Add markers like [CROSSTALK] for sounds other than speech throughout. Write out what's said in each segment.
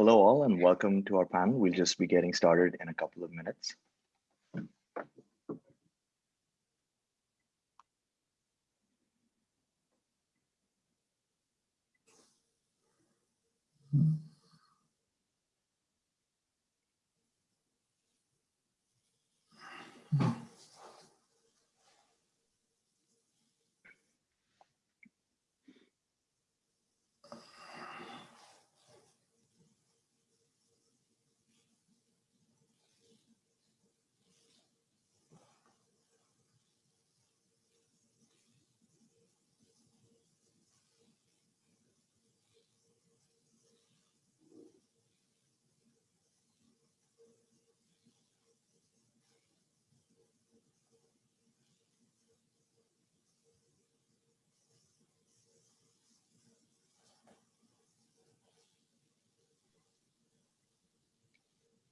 Hello all and welcome to our panel. We'll just be getting started in a couple of minutes.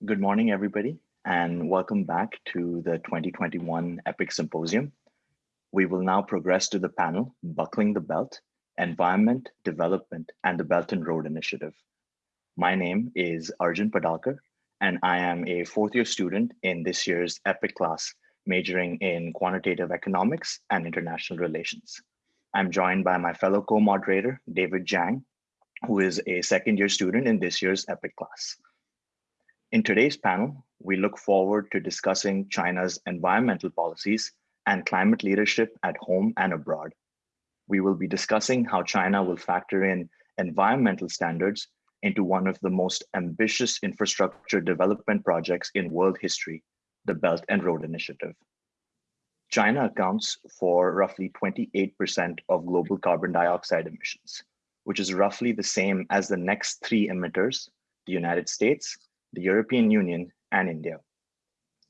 Good morning, everybody, and welcome back to the 2021 EPIC Symposium. We will now progress to the panel, Buckling the Belt, Environment, Development, and the Belt and Road Initiative. My name is Arjun Padalkar, and I am a fourth year student in this year's EPIC class, majoring in quantitative economics and international relations. I'm joined by my fellow co-moderator, David Jang, who is a second year student in this year's EPIC class. In today's panel, we look forward to discussing China's environmental policies and climate leadership at home and abroad. We will be discussing how China will factor in environmental standards into one of the most ambitious infrastructure development projects in world history, the Belt and Road Initiative. China accounts for roughly 28% of global carbon dioxide emissions, which is roughly the same as the next three emitters, the United States, the European Union, and India.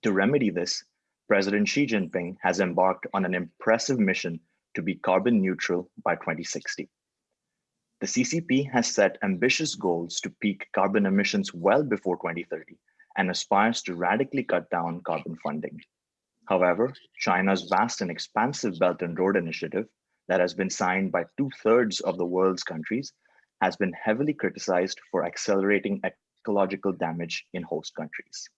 To remedy this, President Xi Jinping has embarked on an impressive mission to be carbon neutral by 2060. The CCP has set ambitious goals to peak carbon emissions well before 2030 and aspires to radically cut down carbon funding. However, China's vast and expansive Belt and Road Initiative that has been signed by two thirds of the world's countries has been heavily criticized for accelerating ecological damage in host countries.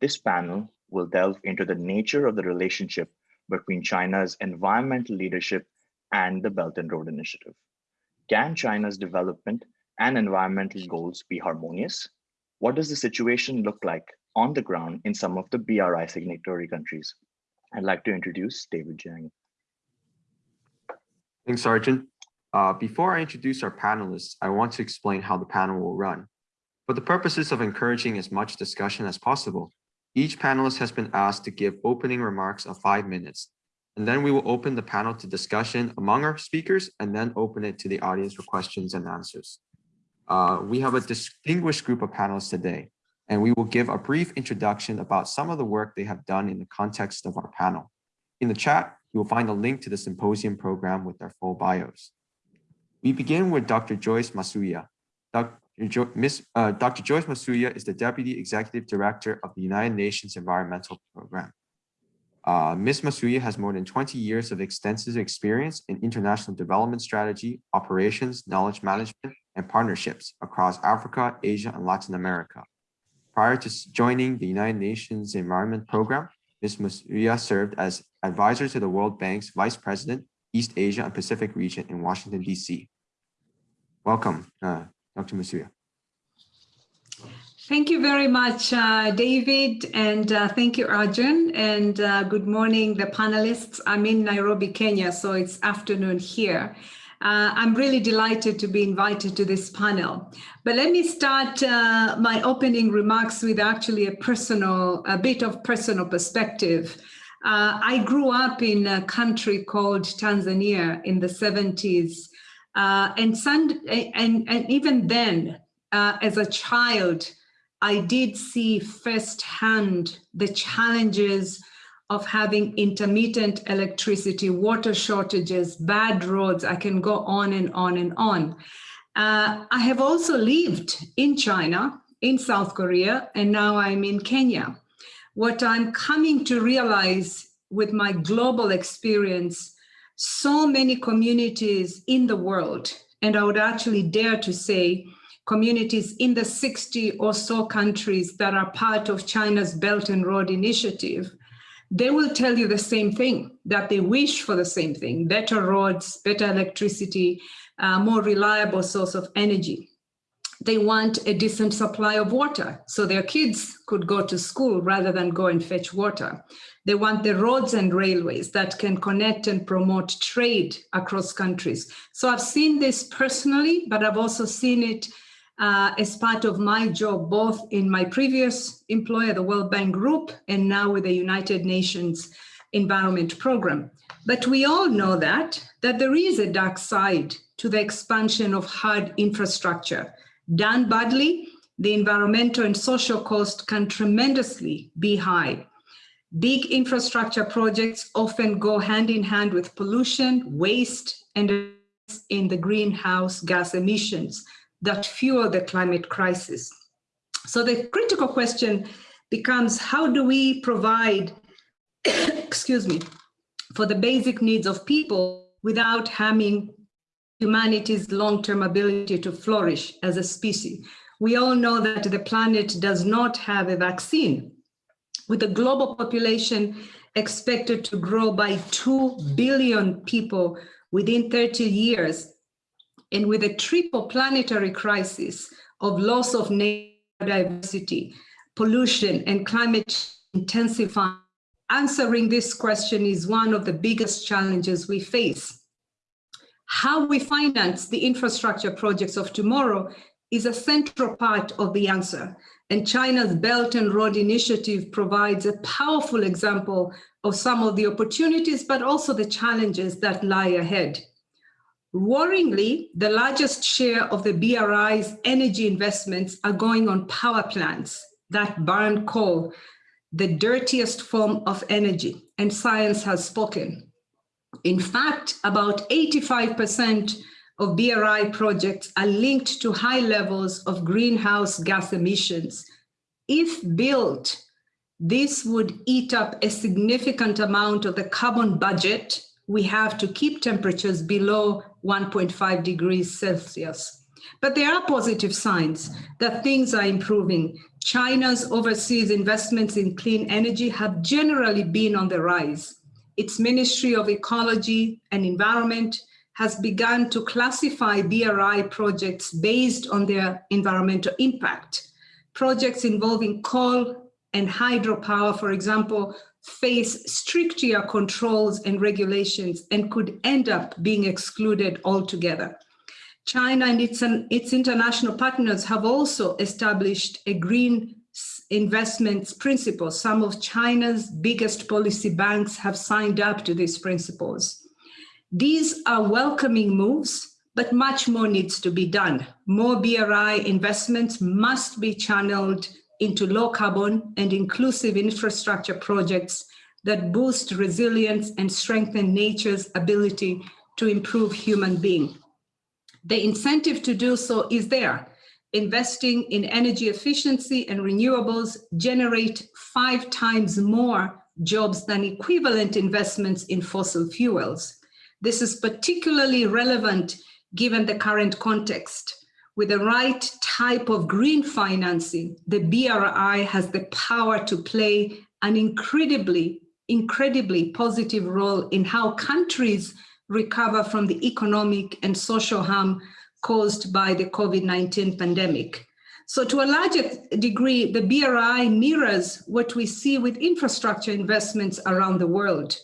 This panel will delve into the nature of the relationship between China's environmental leadership and the Belt and Road Initiative. Can China's development and environmental goals be harmonious? What does the situation look like on the ground in some of the BRI signatory countries? I'd like to introduce David Jiang. Thanks, Arjun. Uh, before I introduce our panelists, I want to explain how the panel will run. For the purposes of encouraging as much discussion as possible, each panelist has been asked to give opening remarks of five minutes, and then we will open the panel to discussion among our speakers and then open it to the audience for questions and answers. Uh, we have a distinguished group of panelists today, and we will give a brief introduction about some of the work they have done in the context of our panel. In the chat, you will find a link to the symposium program with their full bios. We begin with Dr. Joyce Masuya. Ms., uh, Dr. Joyce Masuya is the Deputy Executive Director of the United Nations Environmental Program. Uh, Ms. Masuya has more than 20 years of extensive experience in international development strategy, operations, knowledge management, and partnerships across Africa, Asia, and Latin America. Prior to joining the United Nations Environment Program, Ms. Masuya served as advisor to the World Bank's Vice President, East Asia and Pacific region in Washington, D.C. Welcome, uh, Dr. Masuya. Thank you very much, uh, David, and uh, thank you, Arjun, and uh, good morning, the panelists. I'm in Nairobi, Kenya, so it's afternoon here. Uh, I'm really delighted to be invited to this panel. But let me start uh, my opening remarks with actually a personal, a bit of personal perspective. Uh, I grew up in a country called Tanzania in the 70s. Uh, and, and, and even then, uh, as a child, I did see firsthand the challenges of having intermittent electricity, water shortages, bad roads. I can go on and on and on. Uh, I have also lived in China, in South Korea, and now I'm in Kenya. What I'm coming to realize with my global experience so many communities in the world, and I would actually dare to say communities in the 60 or so countries that are part of China's Belt and Road Initiative, they will tell you the same thing, that they wish for the same thing, better roads, better electricity, uh, more reliable source of energy. They want a decent supply of water so their kids could go to school rather than go and fetch water. They want the roads and railways that can connect and promote trade across countries. So I've seen this personally, but I've also seen it uh, as part of my job, both in my previous employer, the World Bank Group, and now with the United Nations Environment Program. But we all know that, that there is a dark side to the expansion of hard infrastructure. Done badly, the environmental and social cost can tremendously be high. Big infrastructure projects often go hand in hand with pollution, waste, and in the greenhouse gas emissions that fuel the climate crisis. So the critical question becomes how do we provide, [COUGHS] excuse me, for the basic needs of people without harming humanity's long-term ability to flourish as a species. We all know that the planet does not have a vaccine. With the global population expected to grow by 2 billion people within 30 years, and with a triple planetary crisis of loss of diversity, pollution, and climate intensifying, answering this question is one of the biggest challenges we face. How we finance the infrastructure projects of tomorrow is a central part of the answer. And China's Belt and Road Initiative provides a powerful example of some of the opportunities, but also the challenges that lie ahead. Worryingly, the largest share of the BRI's energy investments are going on power plants that burn coal, the dirtiest form of energy, and science has spoken. In fact, about 85% of BRI projects are linked to high levels of greenhouse gas emissions. If built, this would eat up a significant amount of the carbon budget we have to keep temperatures below 1.5 degrees Celsius. But there are positive signs that things are improving. China's overseas investments in clean energy have generally been on the rise. Its Ministry of Ecology and Environment has begun to classify BRI projects based on their environmental impact. Projects involving coal and hydropower, for example, face stricter controls and regulations and could end up being excluded altogether. China and its, its international partners have also established a green investments principles. Some of China's biggest policy banks have signed up to these principles. These are welcoming moves, but much more needs to be done. More BRI investments must be channeled into low carbon and inclusive infrastructure projects that boost resilience and strengthen nature's ability to improve human being. The incentive to do so is there. Investing in energy efficiency and renewables generate five times more jobs than equivalent investments in fossil fuels. This is particularly relevant given the current context with the right type of green financing, the BRI has the power to play an incredibly, incredibly positive role in how countries recover from the economic and social harm caused by the COVID-19 pandemic. So to a larger degree, the BRI mirrors what we see with infrastructure investments around the world.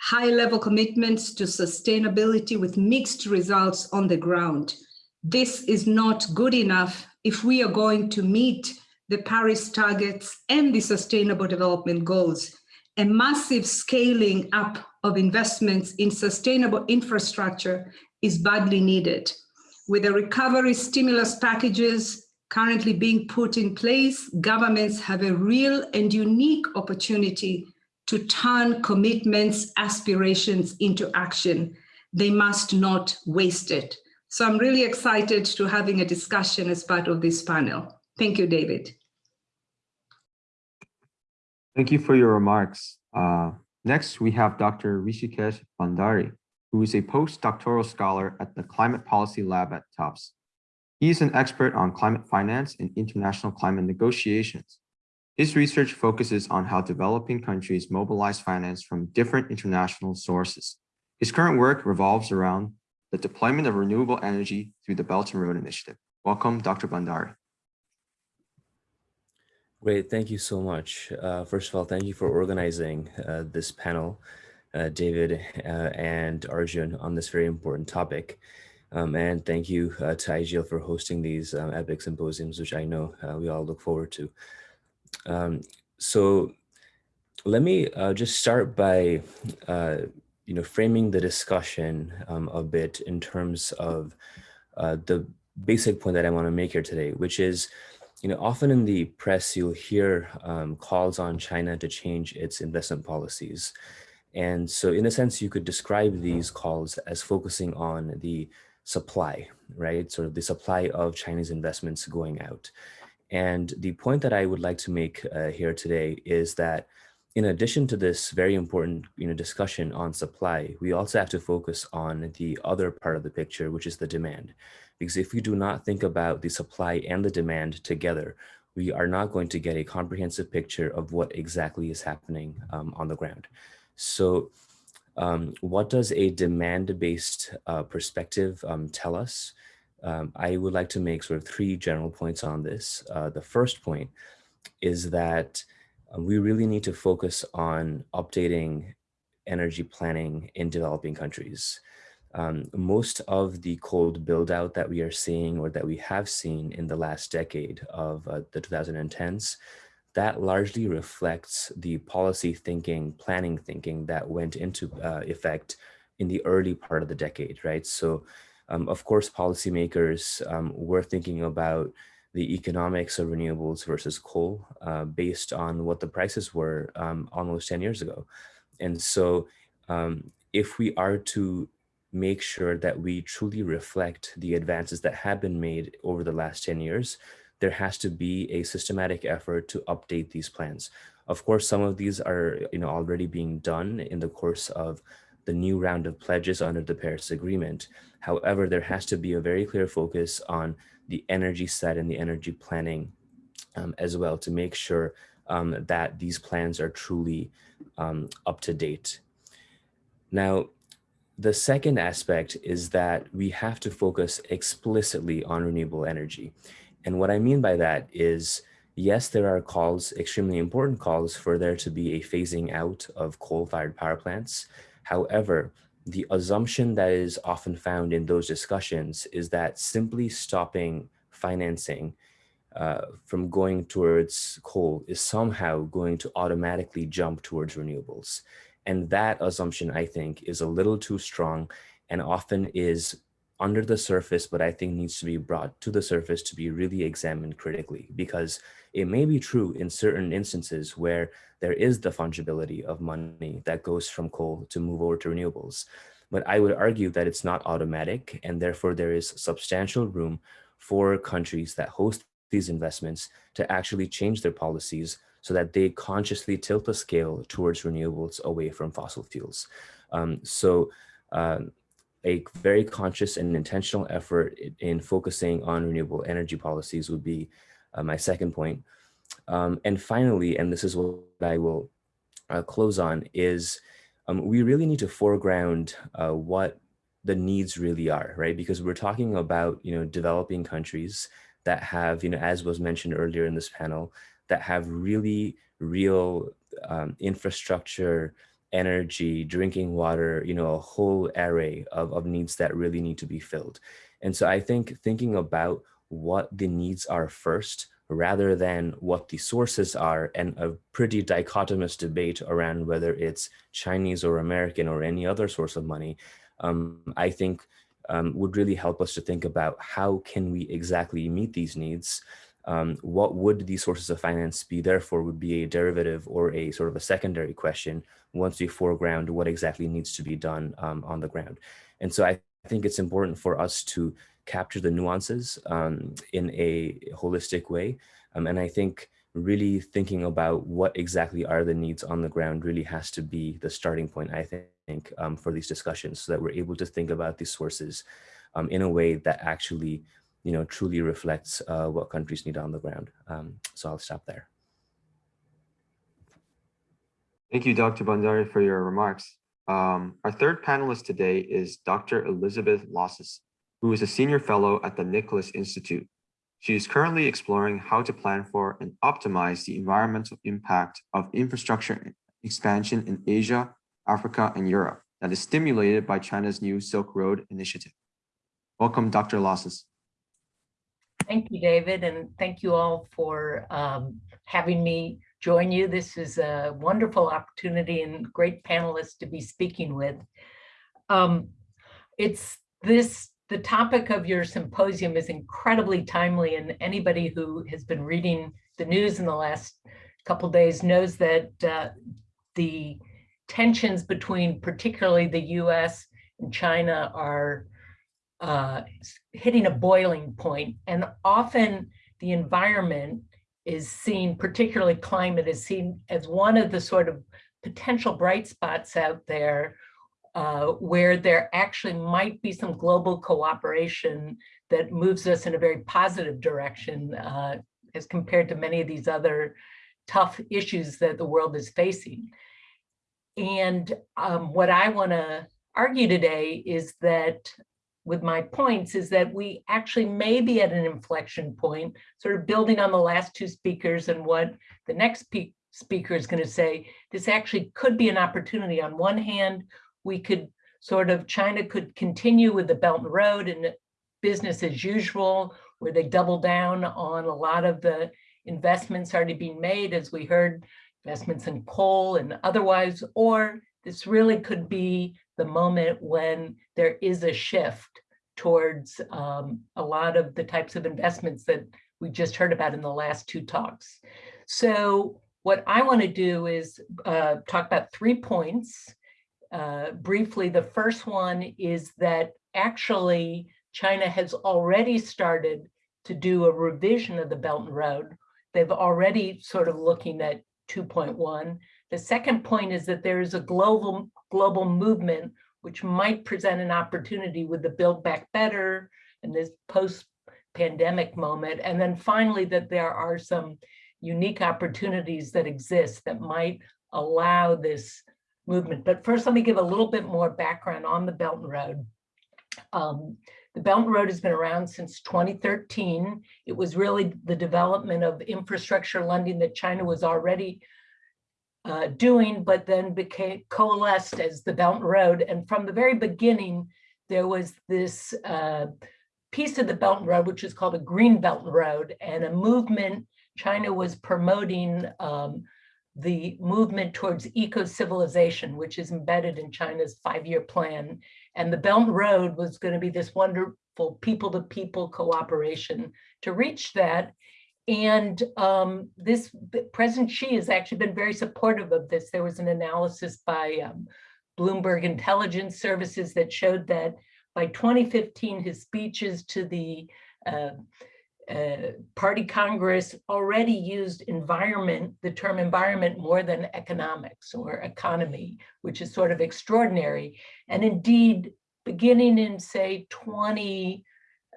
High level commitments to sustainability with mixed results on the ground this is not good enough if we are going to meet the Paris targets and the sustainable development goals. A massive scaling up of investments in sustainable infrastructure is badly needed. With the recovery stimulus packages currently being put in place, governments have a real and unique opportunity to turn commitments, aspirations into action. They must not waste it. So I'm really excited to having a discussion as part of this panel. Thank you, David. Thank you for your remarks. Uh, next, we have Dr. Rishikesh Bhandari, who is a postdoctoral scholar at the Climate Policy Lab at Tufts. He is an expert on climate finance and international climate negotiations. His research focuses on how developing countries mobilize finance from different international sources. His current work revolves around the deployment of renewable energy through the Belt and Road Initiative. Welcome, Dr. Bhandari. Great, thank you so much. Uh, first of all, thank you for organizing uh, this panel, uh, David uh, and Arjun, on this very important topic. Um, and thank you uh, to IGL for hosting these um, EPIC symposiums, which I know uh, we all look forward to. Um, so let me just start by you know, framing the discussion um, a bit in terms of the basic point that I want to make here today, which is you know, often in the press, you'll hear um, calls on China to change its investment policies. And so in a sense, you could describe these calls as focusing on the supply, right? Sort of the supply of Chinese investments going out. And the point that I would like to make uh, here today is that in addition to this very important you know, discussion on supply, we also have to focus on the other part of the picture, which is the demand. Because if we do not think about the supply and the demand together, we are not going to get a comprehensive picture of what exactly is happening um, on the ground. So um, what does a demand-based uh, perspective um, tell us? Um, I would like to make sort of three general points on this. Uh, the first point is that uh, we really need to focus on updating energy planning in developing countries um, most of the cold build out that we are seeing or that we have seen in the last decade of uh, the 2010s, that largely reflects the policy thinking, planning thinking that went into uh, effect in the early part of the decade, right? So um, of course, policymakers um, were thinking about the economics of renewables versus coal uh, based on what the prices were um, almost 10 years ago. And so um, if we are to make sure that we truly reflect the advances that have been made over the last 10 years, there has to be a systematic effort to update these plans. Of course, some of these are you know, already being done in the course of the new round of pledges under the Paris Agreement. However, there has to be a very clear focus on the energy side and the energy planning um, as well to make sure um, that these plans are truly um, up to date. Now, the second aspect is that we have to focus explicitly on renewable energy. And what I mean by that is, yes, there are calls, extremely important calls for there to be a phasing out of coal-fired power plants. However, the assumption that is often found in those discussions is that simply stopping financing uh, from going towards coal is somehow going to automatically jump towards renewables. And that assumption, I think, is a little too strong and often is under the surface, but I think needs to be brought to the surface to be really examined critically because it may be true in certain instances where there is the fungibility of money that goes from coal to move over to renewables. But I would argue that it's not automatic and therefore there is substantial room for countries that host these investments to actually change their policies so that they consciously tilt the scale towards renewables away from fossil fuels. Um, so uh, a very conscious and intentional effort in focusing on renewable energy policies would be uh, my second point. Um, and finally, and this is what I will uh, close on, is um, we really need to foreground uh, what the needs really are, right? Because we're talking about, you know, developing countries that have, you know, as was mentioned earlier in this panel, that have really real um, infrastructure, energy, drinking water, you know, a whole array of, of needs that really need to be filled. And so I think thinking about what the needs are first, rather than what the sources are and a pretty dichotomous debate around whether it's Chinese or American or any other source of money, um, I think um, would really help us to think about how can we exactly meet these needs um, what would these sources of finance be therefore would be a derivative or a sort of a secondary question once we foreground what exactly needs to be done um, on the ground. And so I think it's important for us to capture the nuances um, in a holistic way. Um, and I think really thinking about what exactly are the needs on the ground really has to be the starting point, I think, um, for these discussions so that we're able to think about these sources um, in a way that actually you know, truly reflects uh, what countries need on the ground. Um, so I'll stop there. Thank you, Dr. Bhandari, for your remarks. Um, our third panelist today is Dr. Elizabeth Losos, who is a senior fellow at the Nicholas Institute. She is currently exploring how to plan for and optimize the environmental impact of infrastructure expansion in Asia, Africa, and Europe that is stimulated by China's new Silk Road initiative. Welcome, Dr. Losos. Thank you, David, and thank you all for um, having me join you. This is a wonderful opportunity and great panelists to be speaking with. Um, it's this, the topic of your symposium is incredibly timely and anybody who has been reading the news in the last couple days knows that uh, the tensions between particularly the US and China are uh, hitting a boiling point and often the environment is seen, particularly climate, is seen as one of the sort of potential bright spots out there uh, where there actually might be some global cooperation that moves us in a very positive direction uh, as compared to many of these other tough issues that the world is facing. And um, what I want to argue today is that with my points is that we actually may be at an inflection point, sort of building on the last two speakers and what the next speaker is going to say, this actually could be an opportunity. On one hand, we could sort of, China could continue with the Belt and Road and business as usual, where they double down on a lot of the investments already being made, as we heard, investments in coal and otherwise, or this really could be the moment when there is a shift towards um, a lot of the types of investments that we just heard about in the last two talks. So what I want to do is uh, talk about three points. Uh, briefly, the first one is that actually China has already started to do a revision of the Belt and Road. They've already sort of looking at 2.1. The second point is that there is a global, global movement which might present an opportunity with the Build Back Better and this post-pandemic moment. And then finally, that there are some unique opportunities that exist that might allow this movement. But first, let me give a little bit more background on the Belt and Road. Um, the Belt and Road has been around since 2013. It was really the development of infrastructure lending that China was already uh, doing, but then became coalesced as the Belt Road. And from the very beginning, there was this uh, piece of the Belt Road, which is called a Green Belt Road, and a movement. China was promoting um, the movement towards eco-civilization, which is embedded in China's five-year plan. And the Belt Road was going to be this wonderful people-to-people -people cooperation to reach that. And um, this President Xi has actually been very supportive of this. There was an analysis by um, Bloomberg Intelligence Services that showed that by 2015, his speeches to the uh, uh, party Congress already used environment, the term environment more than economics or economy, which is sort of extraordinary. And indeed, beginning in say 20,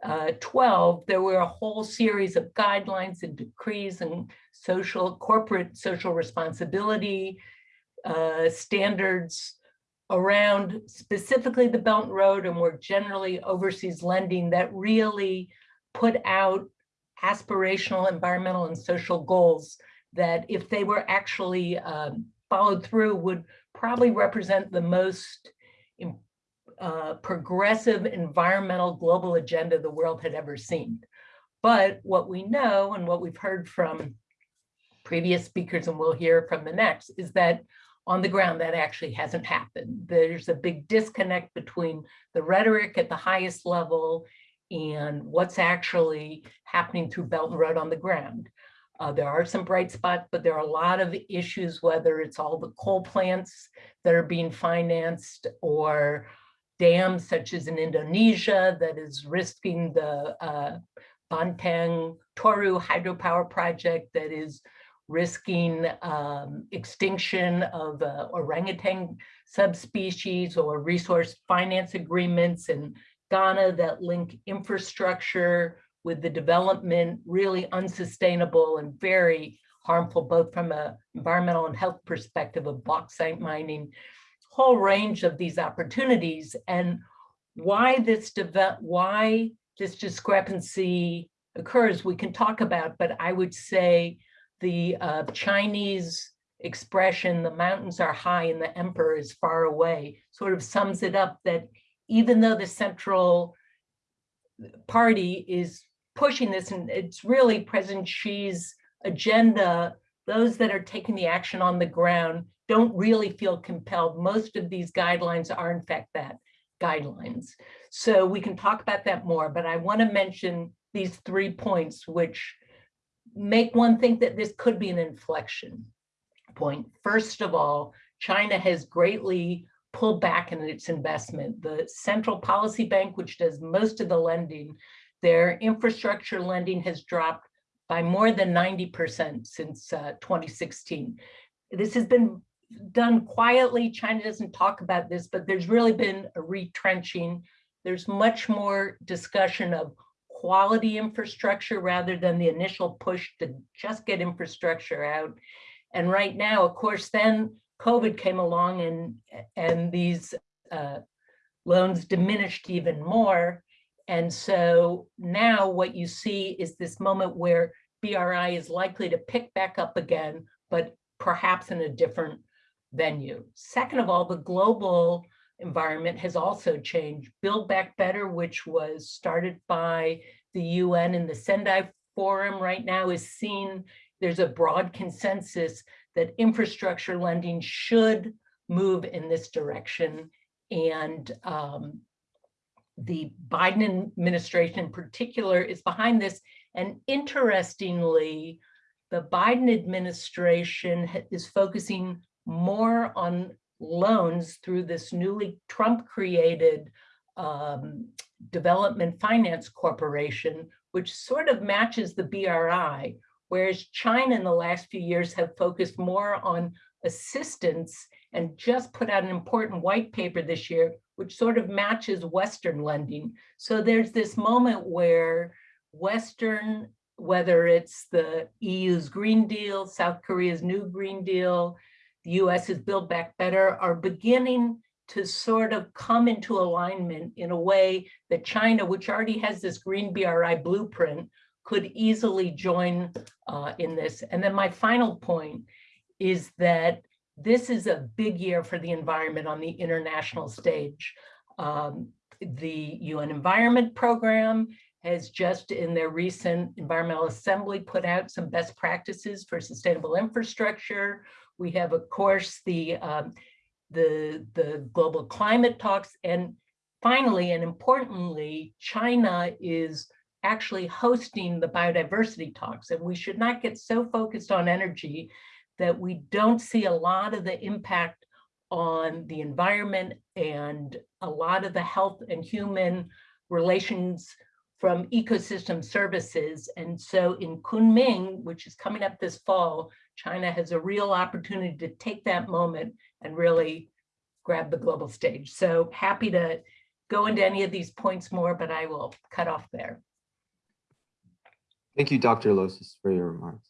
uh, 12, there were a whole series of guidelines and decrees and social, corporate social responsibility uh, standards around specifically the Belt and Road and more generally overseas lending that really put out aspirational environmental and social goals that if they were actually um, followed through would probably represent the most uh, progressive environmental global agenda the world had ever seen. But what we know and what we've heard from previous speakers and we'll hear from the next is that on the ground that actually hasn't happened. There's a big disconnect between the rhetoric at the highest level and what's actually happening through Belt and Road on the ground. Uh, there are some bright spots, but there are a lot of issues, whether it's all the coal plants that are being financed or dams such as in Indonesia that is risking the uh, Batang Toru hydropower project that is risking um, extinction of uh, orangutan subspecies or resource finance agreements in Ghana that link infrastructure with the development really unsustainable and very harmful, both from a environmental and health perspective of bauxite mining, whole range of these opportunities and why this develop, why this discrepancy occurs, we can talk about, but I would say the uh, Chinese expression, the mountains are high and the emperor is far away, sort of sums it up that even though the central party is pushing this and it's really President Xi's agenda, those that are taking the action on the ground don't really feel compelled. Most of these guidelines are in fact that guidelines. So we can talk about that more, but I want to mention these three points which make one think that this could be an inflection point. First of all, China has greatly pulled back in its investment. The Central Policy Bank, which does most of the lending, their infrastructure lending has dropped by more than 90% since uh, 2016. This has been done quietly. China doesn't talk about this, but there's really been a retrenching. There's much more discussion of quality infrastructure rather than the initial push to just get infrastructure out. And right now, of course, then COVID came along and, and these uh, loans diminished even more. And so now what you see is this moment where BRI is likely to pick back up again, but perhaps in a different venue. Second of all, the global environment has also changed. Build Back Better, which was started by the UN and the Sendai Forum right now is seen, there's a broad consensus that infrastructure lending should move in this direction. And um, the Biden administration in particular is behind this. And interestingly, the Biden administration is focusing more on loans through this newly Trump created um, Development Finance Corporation, which sort of matches the BRI, whereas China in the last few years have focused more on assistance and just put out an important white paper this year, which sort of matches Western lending. So there's this moment where Western, whether it's the EU's Green Deal, South Korea's new Green Deal, the US US's Build Back Better, are beginning to sort of come into alignment in a way that China, which already has this green BRI blueprint, could easily join uh, in this. And then my final point is that this is a big year for the environment on the international stage. Um, the UN Environment Program has just in their recent Environmental Assembly put out some best practices for sustainable infrastructure. We have, of course, the um, the, the global climate talks. And finally, and importantly, China is actually hosting the biodiversity talks. And we should not get so focused on energy that we don't see a lot of the impact on the environment and a lot of the health and human relations from ecosystem services. And so in Kunming, which is coming up this fall, China has a real opportunity to take that moment and really grab the global stage. So happy to go into any of these points more, but I will cut off there. Thank you, Dr. Losos, for your remarks.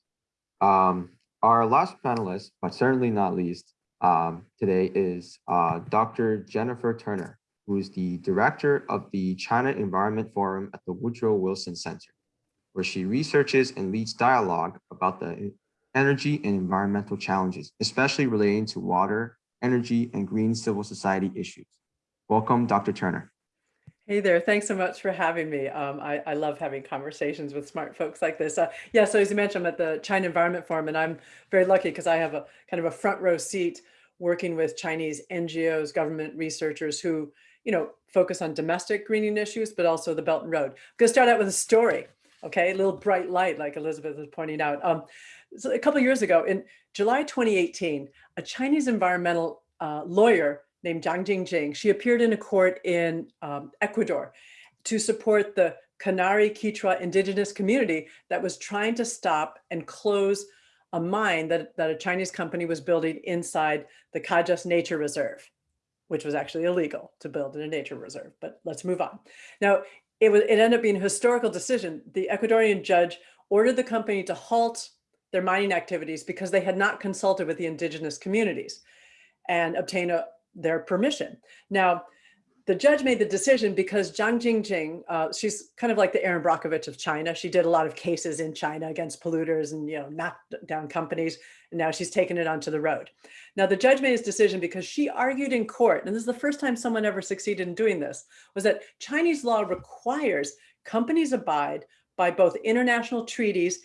Um, our last panelist, but certainly not least, um, today is uh, Dr. Jennifer Turner, who is the director of the China Environment Forum at the Woodrow Wilson Center, where she researches and leads dialogue about the energy and environmental challenges, especially relating to water, energy, and green civil society issues. Welcome, Dr. Turner. Hey there, thanks so much for having me. Um, I, I, love having conversations with smart folks like this. Uh, yeah, so as you mentioned, I'm at the China Environment Forum, and I'm very lucky because I have a kind of a front row seat working with Chinese NGOs, government researchers who, you know, focus on domestic greening issues, but also the Belt and Road. I'm gonna start out with a story, okay? A little bright light, like Elizabeth was pointing out. Um, so a couple years ago, in July 2018, a Chinese environmental uh, lawyer named Zhang Jingjing, she appeared in a court in um, Ecuador to support the Cañari Quechua indigenous community that was trying to stop and close a mine that, that a Chinese company was building inside the Cajas Nature Reserve, which was actually illegal to build in a nature reserve, but let's move on. Now, it was, it ended up being a historical decision. The Ecuadorian judge ordered the company to halt their mining activities because they had not consulted with the indigenous communities and obtain a, their permission. Now, the judge made the decision because Zhang Jingjing, uh, she's kind of like the Erin Brockovich of China. She did a lot of cases in China against polluters and you know knocked down companies, and now she's taken it onto the road. Now the judge made his decision because she argued in court, and this is the first time someone ever succeeded in doing this, was that Chinese law requires companies abide by both international treaties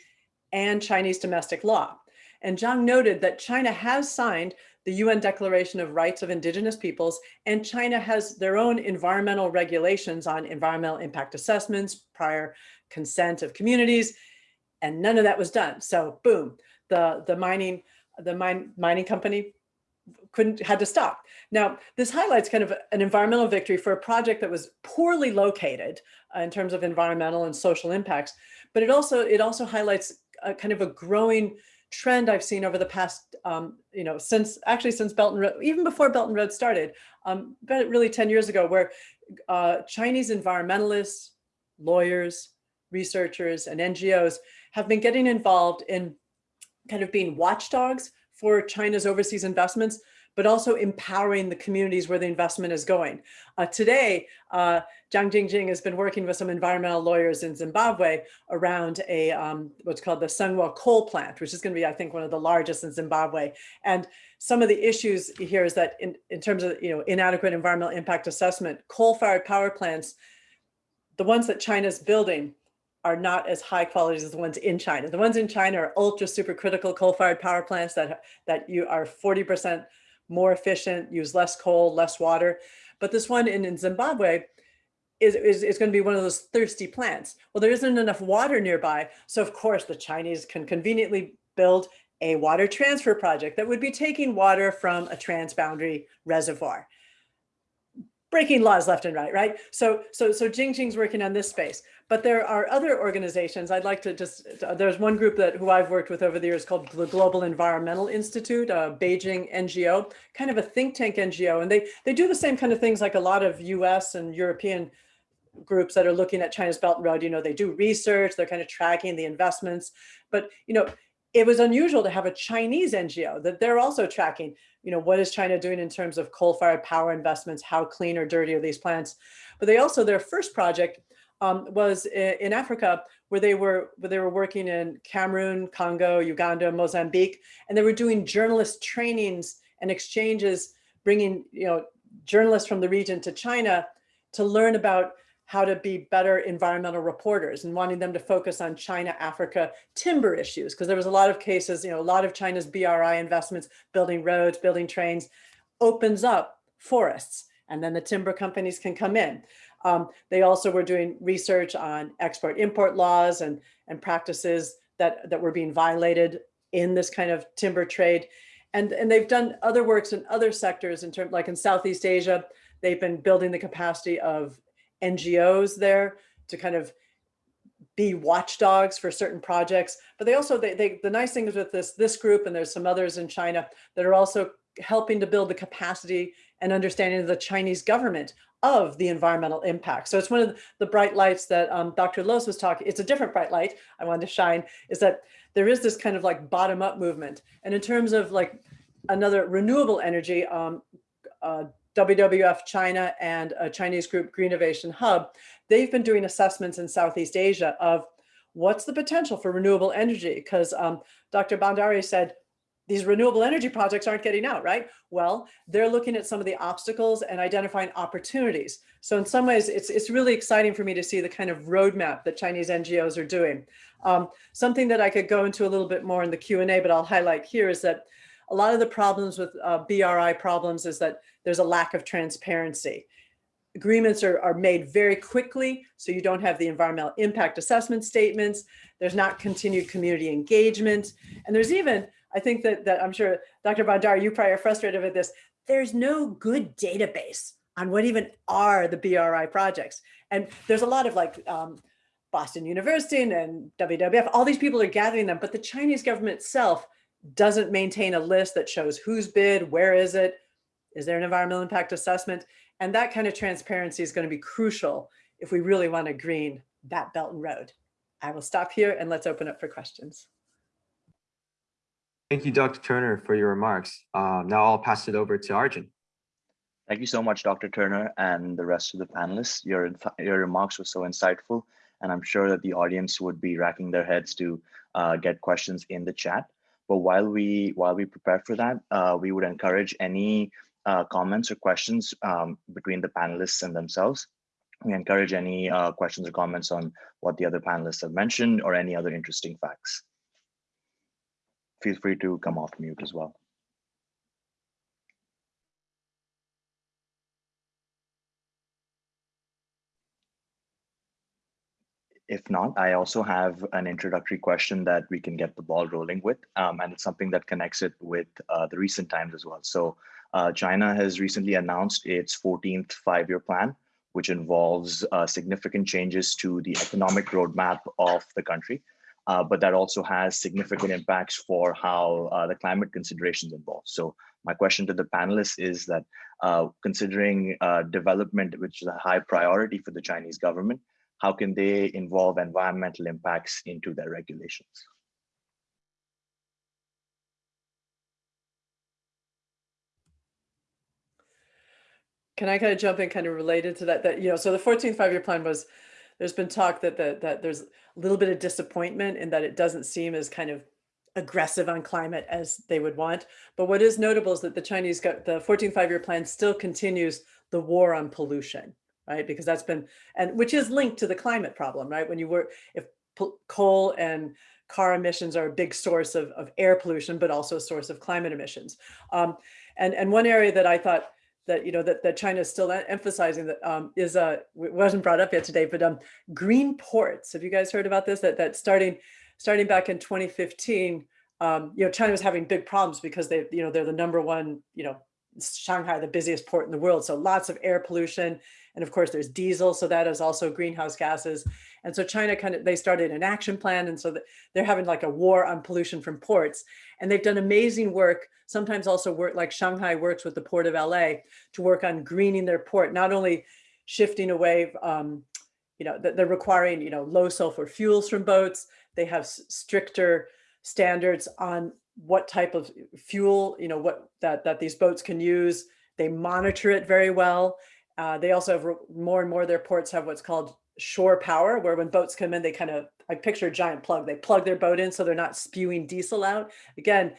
and Chinese domestic law. And Zhang noted that China has signed the UN Declaration of Rights of Indigenous Peoples, and China has their own environmental regulations on environmental impact assessments, prior consent of communities, and none of that was done. So boom, the, the mining, the mine, mining company couldn't, had to stop. Now, this highlights kind of an environmental victory for a project that was poorly located uh, in terms of environmental and social impacts, but it also, it also highlights a kind of a growing trend I've seen over the past, um, you know, since actually since Belt and Road, even before Belt and Road started, um, but really 10 years ago, where uh, Chinese environmentalists, lawyers, researchers, and NGOs have been getting involved in kind of being watchdogs for China's overseas investments, but also empowering the communities where the investment is going. Uh, today, uh, Zhang Jingjing has been working with some environmental lawyers in Zimbabwe around a um, what's called the Sengwa coal plant, which is going to be, I think, one of the largest in Zimbabwe. And some of the issues here is that in, in terms of you know inadequate environmental impact assessment, coal-fired power plants, the ones that China's building are not as high quality as the ones in China. The ones in China are ultra supercritical coal-fired power plants that, that you are 40% more efficient, use less coal, less water. But this one in, in Zimbabwe is, is, is going to be one of those thirsty plants. Well, there isn't enough water nearby. So of course the Chinese can conveniently build a water transfer project that would be taking water from a transboundary reservoir. Breaking laws left and right, right? So, so, so Jingjing's working on this space. But there are other organizations. I'd like to just, there's one group that who I've worked with over the years called the Global Environmental Institute, a Beijing NGO, kind of a think tank NGO. And they, they do the same kind of things like a lot of US and European groups that are looking at China's Belt and Road, you know, they do research, they're kind of tracking the investments, but, you know, it was unusual to have a Chinese NGO that they're also tracking, you know, what is China doing in terms of coal-fired power investments, how clean or dirty are these plants? But they also, their first project um, was in Africa where they were where they were working in Cameroon, Congo, Uganda, Mozambique, and they were doing journalist trainings and exchanges, bringing you know journalists from the region to China to learn about how to be better environmental reporters and wanting them to focus on China, Africa timber issues, because there was a lot of cases, you know, a lot of China's BRI investments, building roads, building trains, opens up forests, and then the timber companies can come in. Um, they also were doing research on export import laws and, and practices that, that were being violated in this kind of timber trade. And, and they've done other works in other sectors in terms like in Southeast Asia, they've been building the capacity of NGOs there to kind of be watchdogs for certain projects. But they also, they, they, the nice thing is with this, this group, and there's some others in China that are also helping to build the capacity and understanding of the Chinese government of the environmental impact. So it's one of the bright lights that um, Dr. Los was talking, it's a different bright light I wanted to shine, is that there is this kind of like bottom up movement. And in terms of like another renewable energy, um, uh, WWF China and a Chinese group, Greenovation Hub, they've been doing assessments in Southeast Asia of what's the potential for renewable energy? Because um, Dr. Bhandari said, these renewable energy projects aren't getting out, right? Well, they're looking at some of the obstacles and identifying opportunities. So in some ways, it's, it's really exciting for me to see the kind of roadmap that Chinese NGOs are doing. Um, something that I could go into a little bit more in the Q&A, but I'll highlight here is that a lot of the problems with uh, BRI problems is that there's a lack of transparency. Agreements are, are made very quickly, so you don't have the environmental impact assessment statements. There's not continued community engagement. And there's even I think that, that I'm sure Dr. Bandar, you probably are frustrated with this. There's no good database on what even are the BRI projects. And there's a lot of like um, Boston University and WWF, all these people are gathering them, but the Chinese government itself doesn't maintain a list that shows who's bid, where is it, is there an environmental impact assessment? And that kind of transparency is going to be crucial if we really want to green that Belt and Road. I will stop here and let's open up for questions. Thank you, Dr. Turner, for your remarks. Uh, now I'll pass it over to Arjun. Thank you so much, Dr. Turner and the rest of the panelists. Your, your remarks were so insightful, and I'm sure that the audience would be racking their heads to uh, get questions in the chat. But while we while we prepare for that, uh, we would encourage any uh, comments or questions um, between the panelists and themselves. We encourage any uh, questions or comments on what the other panelists have mentioned or any other interesting facts. Feel free to come off mute as well. If not, I also have an introductory question that we can get the ball rolling with, um, and it's something that connects it with uh, the recent times as well. So uh, China has recently announced its 14th five-year plan, which involves uh, significant changes to the economic roadmap of the country, uh, but that also has significant impacts for how uh, the climate considerations involved. So my question to the panelists is that uh, considering development, which is a high priority for the Chinese government, how can they involve environmental impacts into their regulations? Can I kind of jump in kind of related to that, that, you know, so the 14th five-year plan was, there's been talk that, that, that there's a little bit of disappointment in that it doesn't seem as kind of aggressive on climate as they would want. But what is notable is that the Chinese got the 14th five-year plan still continues the war on pollution right? Because that's been, and which is linked to the climate problem, right? When you work, if coal and car emissions are a big source of, of air pollution, but also a source of climate emissions. Um, and, and one area that I thought that, you know, that, that China is still emphasizing that um, is, uh, wasn't brought up yet today, but um, green ports. Have you guys heard about this? That, that starting, starting back in 2015, um, you know, China was having big problems because they, you know, they're the number one, you know, Shanghai, the busiest port in the world. So lots of air pollution. And of course there's diesel. So that is also greenhouse gases. And so China kind of, they started an action plan. And so they're having like a war on pollution from ports. And they've done amazing work, sometimes also work like Shanghai works with the port of LA to work on greening their port, not only shifting away, um, you know, they're requiring, you know, low sulfur fuels from boats. They have stricter standards on what type of fuel, you know, what that, that these boats can use. They monitor it very well. Uh, they also have more and more their ports have what's called shore power, where when boats come in, they kind of, I picture a giant plug, they plug their boat in so they're not spewing diesel out. Again,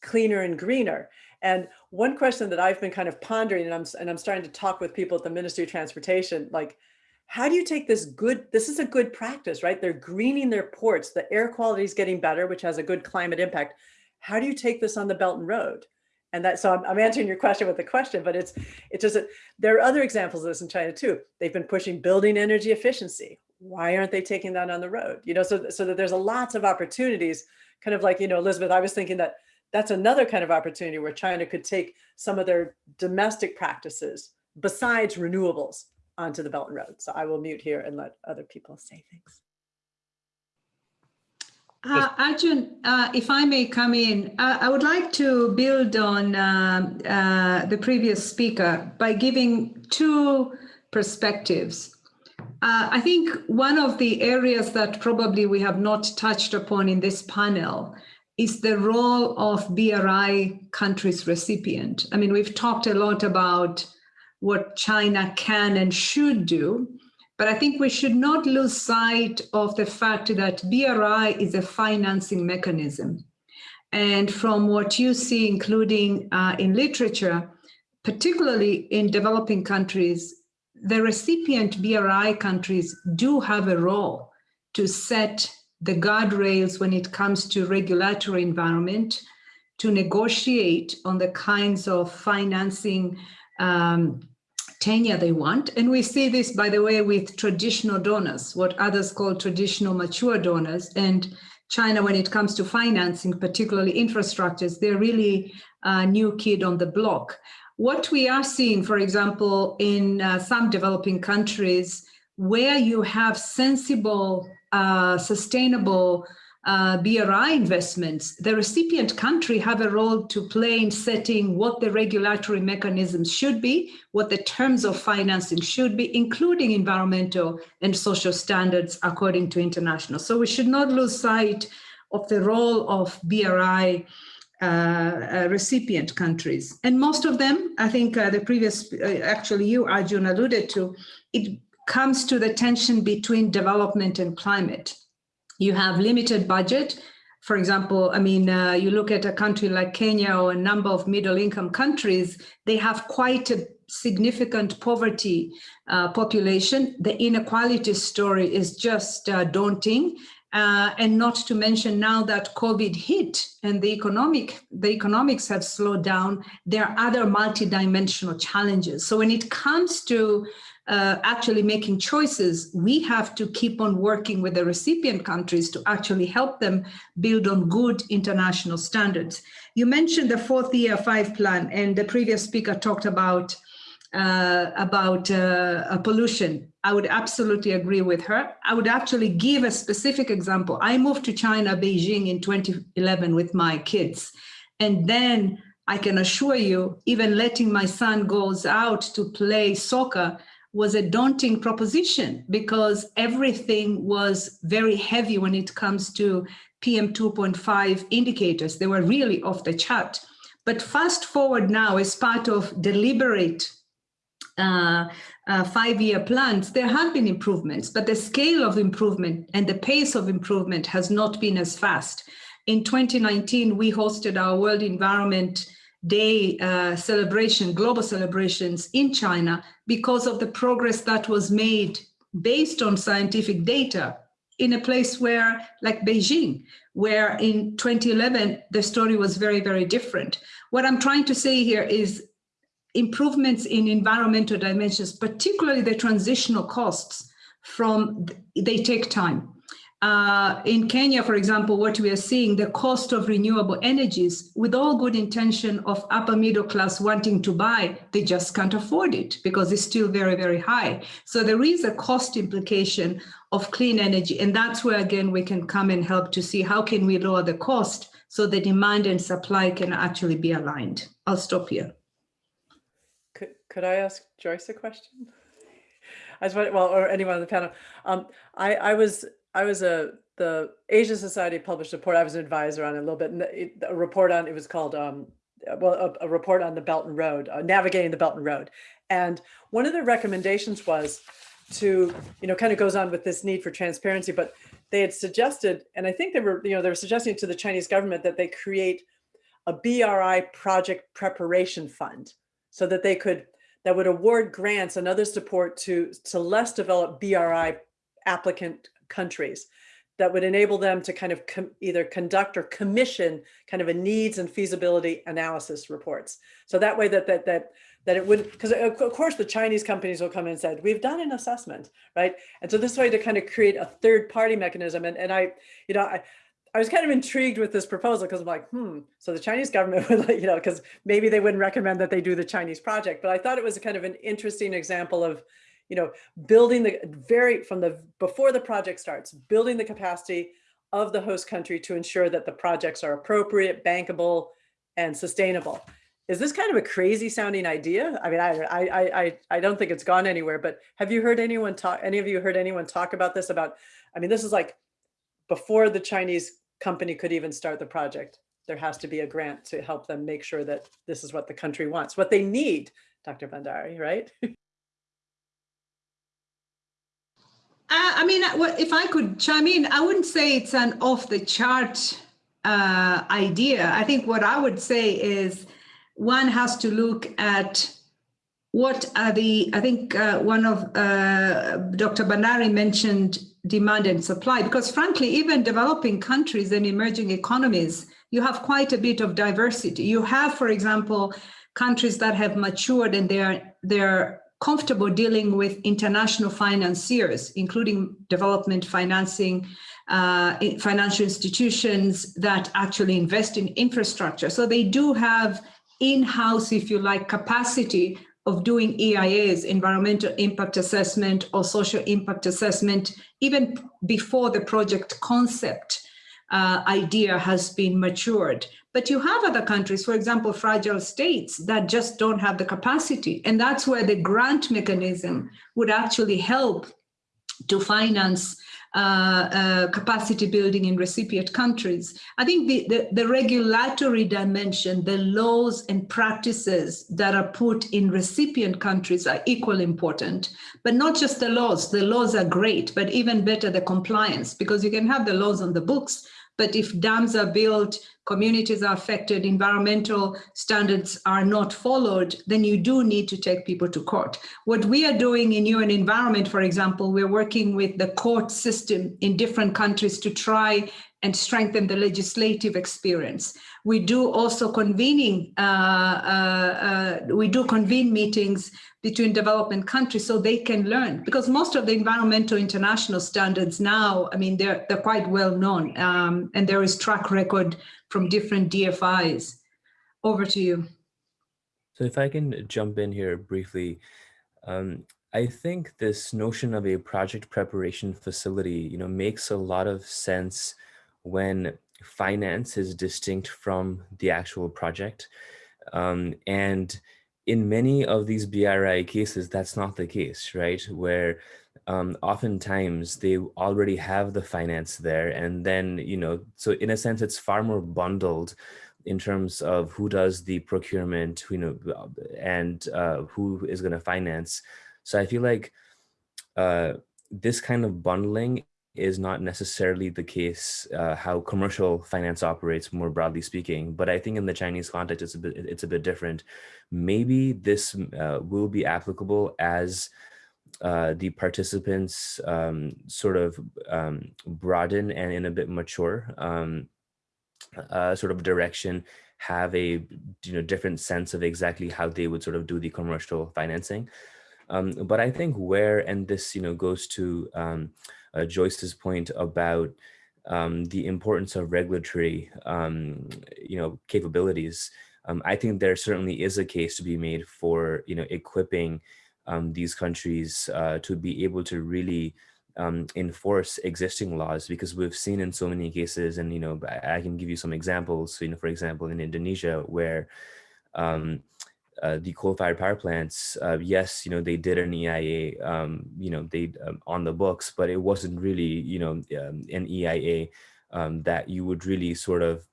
cleaner and greener. And one question that I've been kind of pondering, and I'm, and I'm starting to talk with people at the Ministry of Transportation, like, how do you take this good, this is a good practice, right? They're greening their ports, the air quality is getting better, which has a good climate impact how do you take this on the Belt and Road? And that, so I'm, I'm answering your question with a question, but it's, just, that there are other examples of this in China too. They've been pushing building energy efficiency. Why aren't they taking that on the road? You know, so, so that there's a lots of opportunities, kind of like, you know, Elizabeth, I was thinking that that's another kind of opportunity where China could take some of their domestic practices besides renewables onto the Belt and Road. So I will mute here and let other people say things. Uh, Arjun, uh, if I may come in, uh, I would like to build on uh, uh, the previous speaker by giving two perspectives. Uh, I think one of the areas that probably we have not touched upon in this panel is the role of BRI countries recipient. I mean, we've talked a lot about what China can and should do, but I think we should not lose sight of the fact that BRI is a financing mechanism. And from what you see, including uh, in literature, particularly in developing countries, the recipient BRI countries do have a role to set the guardrails when it comes to regulatory environment, to negotiate on the kinds of financing um, tenure they want. And we see this, by the way, with traditional donors, what others call traditional mature donors. And China, when it comes to financing, particularly infrastructures, they're really a new kid on the block. What we are seeing, for example, in uh, some developing countries, where you have sensible, uh, sustainable uh, BRI investments, the recipient country have a role to play in setting what the regulatory mechanisms should be, what the terms of financing should be, including environmental and social standards according to international. So we should not lose sight of the role of BRI uh, uh, recipient countries. And most of them, I think uh, the previous, uh, actually you, Arjun, alluded to, it comes to the tension between development and climate you have limited budget. For example, I mean, uh, you look at a country like Kenya or a number of middle income countries, they have quite a significant poverty uh, population. The inequality story is just uh, daunting. Uh, and not to mention now that COVID hit and the economic the economics have slowed down, there are other multidimensional challenges. So when it comes to uh, actually making choices, we have to keep on working with the recipient countries to actually help them build on good international standards. You mentioned the fourth year five plan and the previous speaker talked about uh, about uh, pollution. I would absolutely agree with her. I would actually give a specific example. I moved to China, Beijing in 2011 with my kids. And then I can assure you, even letting my son goes out to play soccer, was a daunting proposition because everything was very heavy when it comes to PM 2.5 indicators. They were really off the chart. But fast forward now, as part of deliberate uh, uh, five-year plans, there have been improvements, but the scale of improvement and the pace of improvement has not been as fast. In 2019, we hosted our World Environment Day uh, celebration, global celebrations in China because of the progress that was made based on scientific data in a place where, like Beijing, where in 2011, the story was very, very different. What I'm trying to say here is improvements in environmental dimensions, particularly the transitional costs from, they take time. Uh, in Kenya, for example, what we are seeing, the cost of renewable energies, with all good intention of upper middle class wanting to buy, they just can't afford it because it's still very, very high. So there is a cost implication of clean energy. And that's where, again, we can come and help to see how can we lower the cost so the demand and supply can actually be aligned. I'll stop here. Could, could I ask Joyce a question? [LAUGHS] Want, well, or anyone on the panel. Um, I, I was I was a the Asia Society published a report. I was an advisor on it a little bit. And a report on it was called um, well a, a, report on the Belt and Road, uh, navigating the Belt and Road. And one of the recommendations was to you know kind of goes on with this need for transparency, but they had suggested, and I think they were you know they were suggesting to the Chinese government that they create a BRI project preparation fund so that they could that would award grants and other support to to less developed BRI applicant countries that would enable them to kind of either conduct or commission kind of a needs and feasibility analysis reports. So that way that that that that it would because of course the Chinese companies will come in and said we've done an assessment, right? And so this way to kind of create a third party mechanism. And and I, you know, I I was kind of intrigued with this proposal because I'm like, hmm, so the Chinese government [LAUGHS] would, you know, because maybe they wouldn't recommend that they do the Chinese project, but I thought it was kind of an interesting example of, you know, building the very from the before the project starts, building the capacity of the host country to ensure that the projects are appropriate, bankable, and sustainable. Is this kind of a crazy sounding idea? I mean, I, I, I, I don't think it's gone anywhere, but have you heard anyone talk, any of you heard anyone talk about this about, I mean, this is like before the Chinese company could even start the project, there has to be a grant to help them make sure that this is what the country wants, what they need, Dr. Bhandari, right? [LAUGHS] Uh, I mean, if I could chime in, I wouldn't say it's an off the chart uh, idea. I think what I would say is one has to look at what are the, I think uh, one of uh, Dr. Bhandari mentioned demand and supply, because frankly, even developing countries and emerging economies, you have quite a bit of diversity. You have, for example, countries that have matured and they're, they're comfortable dealing with international financiers, including development financing, uh, financial institutions that actually invest in infrastructure. So they do have in-house, if you like, capacity of doing EIAs, environmental impact assessment or social impact assessment, even before the project concept uh, idea has been matured. But you have other countries, for example, fragile states that just don't have the capacity. And that's where the grant mechanism would actually help to finance uh, uh, capacity building in recipient countries. I think the, the, the, regulatory dimension, the laws and practices that are put in recipient countries are equally important, but not just the laws. The laws are great, but even better the compliance, because you can have the laws on the books, but if dams are built, communities are affected, environmental standards are not followed, then you do need to take people to court. What we are doing in UN Environment, for example, we're working with the court system in different countries to try and strengthen the legislative experience. We do also convening, uh, uh, uh, we do convene meetings between development countries so they can learn because most of the environmental international standards now, I mean, they're, they're quite well known um, and there is track record from different DFIs. Over to you. So if I can jump in here briefly, um, I think this notion of a project preparation facility, you know, makes a lot of sense when finance is distinct from the actual project. Um, and in many of these BRI cases, that's not the case, right? Where um, oftentimes they already have the finance there. And then, you know, so in a sense, it's far more bundled in terms of who does the procurement, you know, and uh, who is going to finance. So I feel like uh, this kind of bundling is not necessarily the case uh, how commercial finance operates more broadly speaking but i think in the chinese context it's a bit it's a bit different. Maybe this uh, will be applicable as uh, the participants um, sort of um, broaden and in a bit mature um, uh, sort of direction have a you know different sense of exactly how they would sort of do the commercial financing. Um, but I think where, and this, you know, goes to um, uh, Joyce's point about um, the importance of regulatory, um, you know, capabilities. Um, I think there certainly is a case to be made for, you know, equipping um, these countries uh, to be able to really enforce existing laws because we've seen in so many cases, and, you know, I can give you some examples, you know, for example, in Indonesia, where um, uh, the coal-fired power plants, uh, yes, you know, they did an EIA, um, you know, they um, on the books, but it wasn't really, you know, um, an EIA um, that you would really sort of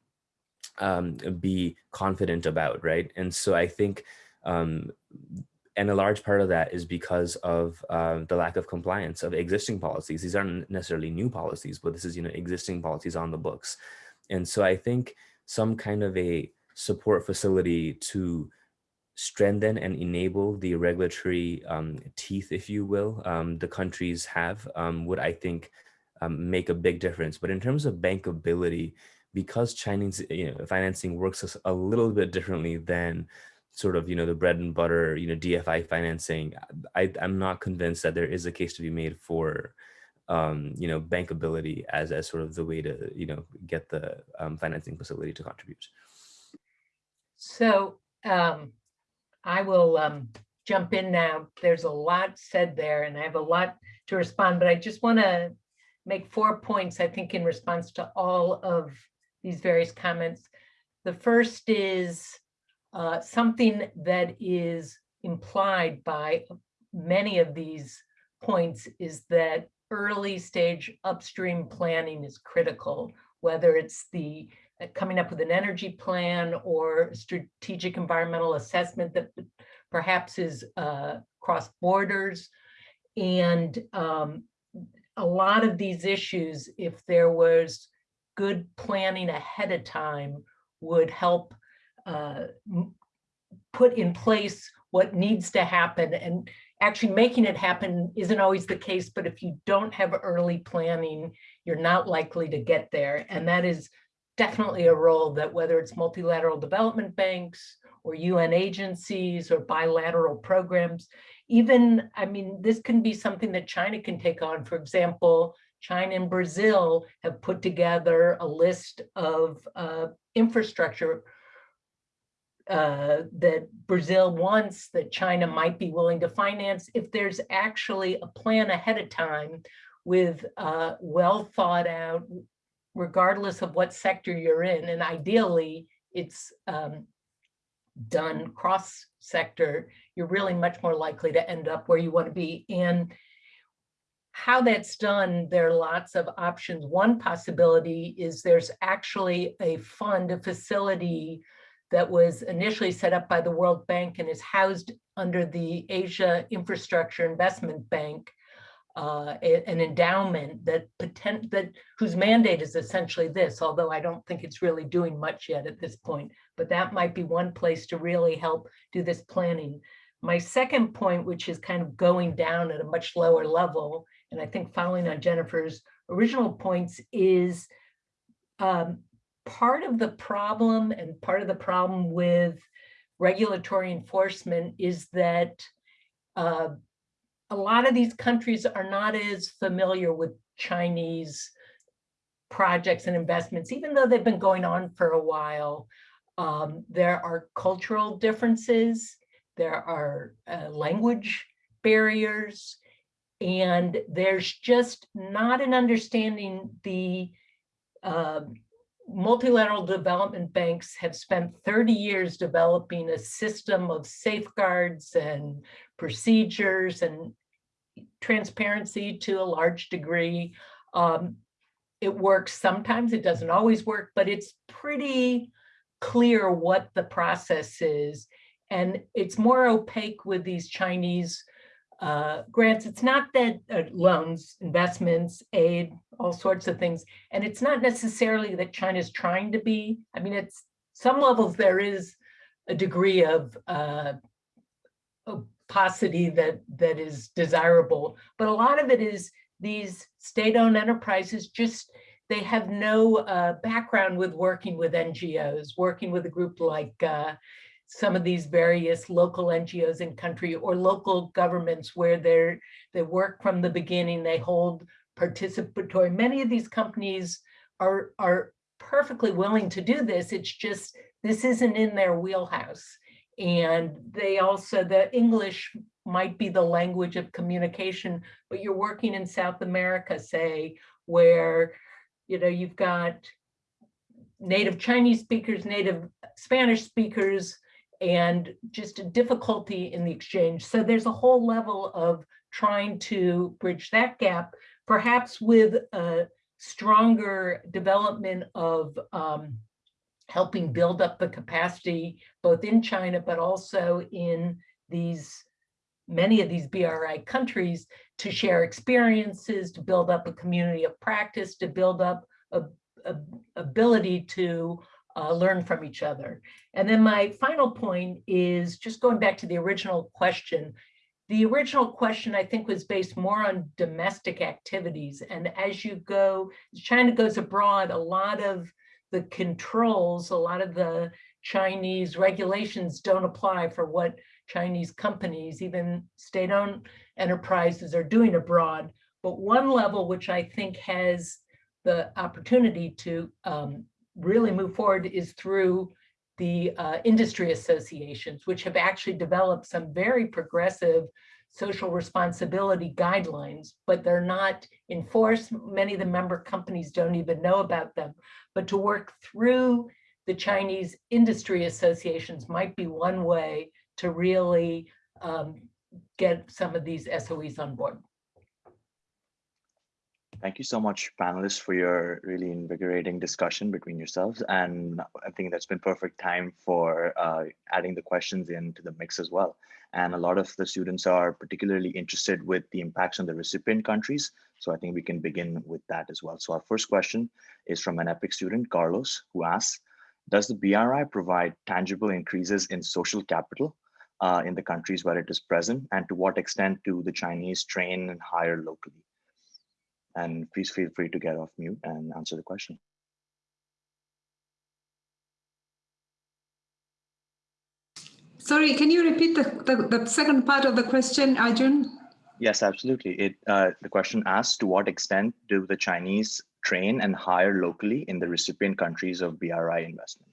um, be confident about, right? And so I think, um, and a large part of that is because of uh, the lack of compliance of existing policies. These aren't necessarily new policies, but this is, you know, existing policies on the books. And so I think some kind of a support facility to strengthen and enable the regulatory um, teeth, if you will, um, the countries have um, would, I think, um, make a big difference. But in terms of bankability, because Chinese you know, financing works a little bit differently than sort of, you know, the bread and butter, you know, DFI financing, I, I'm not convinced that there is a case to be made for, um, you know, bankability as, as sort of the way to, you know, get the um, financing facility to contribute. So um, I will um, jump in now. There's a lot said there and I have a lot to respond, but I just want to make four points, I think, in response to all of these various comments. The first is uh, something that is implied by many of these points is that early stage upstream planning is critical, whether it's the coming up with an energy plan or strategic environmental assessment that perhaps is uh, cross borders. And um, a lot of these issues, if there was good planning ahead of time, would help uh, put in place what needs to happen. And actually making it happen isn't always the case, but if you don't have early planning, you're not likely to get there. And that is definitely a role that whether it's multilateral development banks or UN agencies or bilateral programs, even, I mean, this can be something that China can take on. For example, China and Brazil have put together a list of uh, infrastructure uh, that Brazil wants that China might be willing to finance if there's actually a plan ahead of time with uh, well thought out regardless of what sector you're in. And ideally, it's um, done cross sector, you're really much more likely to end up where you want to be. And how that's done, there are lots of options. One possibility is there's actually a fund, a facility that was initially set up by the World Bank and is housed under the Asia Infrastructure Investment Bank, uh, an endowment that potent, that whose mandate is essentially this, although I don't think it's really doing much yet at this point, but that might be one place to really help do this planning. My second point, which is kind of going down at a much lower level, and I think following on Jennifer's original points is um, part of the problem and part of the problem with regulatory enforcement is that uh, a lot of these countries are not as familiar with Chinese projects and investments, even though they've been going on for a while. Um, there are cultural differences, there are uh, language barriers, and there's just not an understanding the uh, multilateral development banks have spent 30 years developing a system of safeguards and procedures and transparency to a large degree. Um, it works sometimes, it doesn't always work, but it's pretty clear what the process is. And it's more opaque with these Chinese uh, grants. It's not that uh, loans, investments, aid, all sorts of things. And it's not necessarily that China's trying to be, I mean, it's some levels there is a degree of uh, opacity that, that is desirable, but a lot of it is these state-owned enterprises just, they have no uh, background with working with NGOs, working with a group like uh, some of these various local NGOs in country or local governments where they're they work from the beginning, they hold participatory. Many of these companies are, are perfectly willing to do this. It's just, this isn't in their wheelhouse. And they also, the English might be the language of communication, but you're working in South America, say, where, you know, you've got native Chinese speakers, native Spanish speakers, and just a difficulty in the exchange. So there's a whole level of trying to bridge that gap, perhaps with a stronger development of um, helping build up the capacity, both in China, but also in these many of these BRI countries to share experiences, to build up a community of practice, to build up a, a ability to uh, learn from each other. And then my final point is just going back to the original question. The original question, I think, was based more on domestic activities. And as you go, China goes abroad, a lot of the controls, a lot of the Chinese regulations don't apply for what Chinese companies, even state-owned enterprises are doing abroad. But one level which I think has the opportunity to um, really move forward is through the uh, industry associations, which have actually developed some very progressive social responsibility guidelines, but they're not enforced. Many of the member companies don't even know about them. But to work through the Chinese industry associations might be one way to really um, get some of these SOEs on board. Thank you so much, panelists, for your really invigorating discussion between yourselves. And I think that's been perfect time for uh, adding the questions into the mix as well. And a lot of the students are particularly interested with the impacts on the recipient countries. So I think we can begin with that as well. So our first question is from an EPIC student, Carlos, who asks, does the BRI provide tangible increases in social capital uh, in the countries where it is present? And to what extent do the Chinese train and hire locally? And please feel free to get off mute and answer the question. Sorry, can you repeat the, the, the second part of the question, Arjun? Yes, absolutely. It uh, The question asks, to what extent do the Chinese train and hire locally in the recipient countries of BRI investment?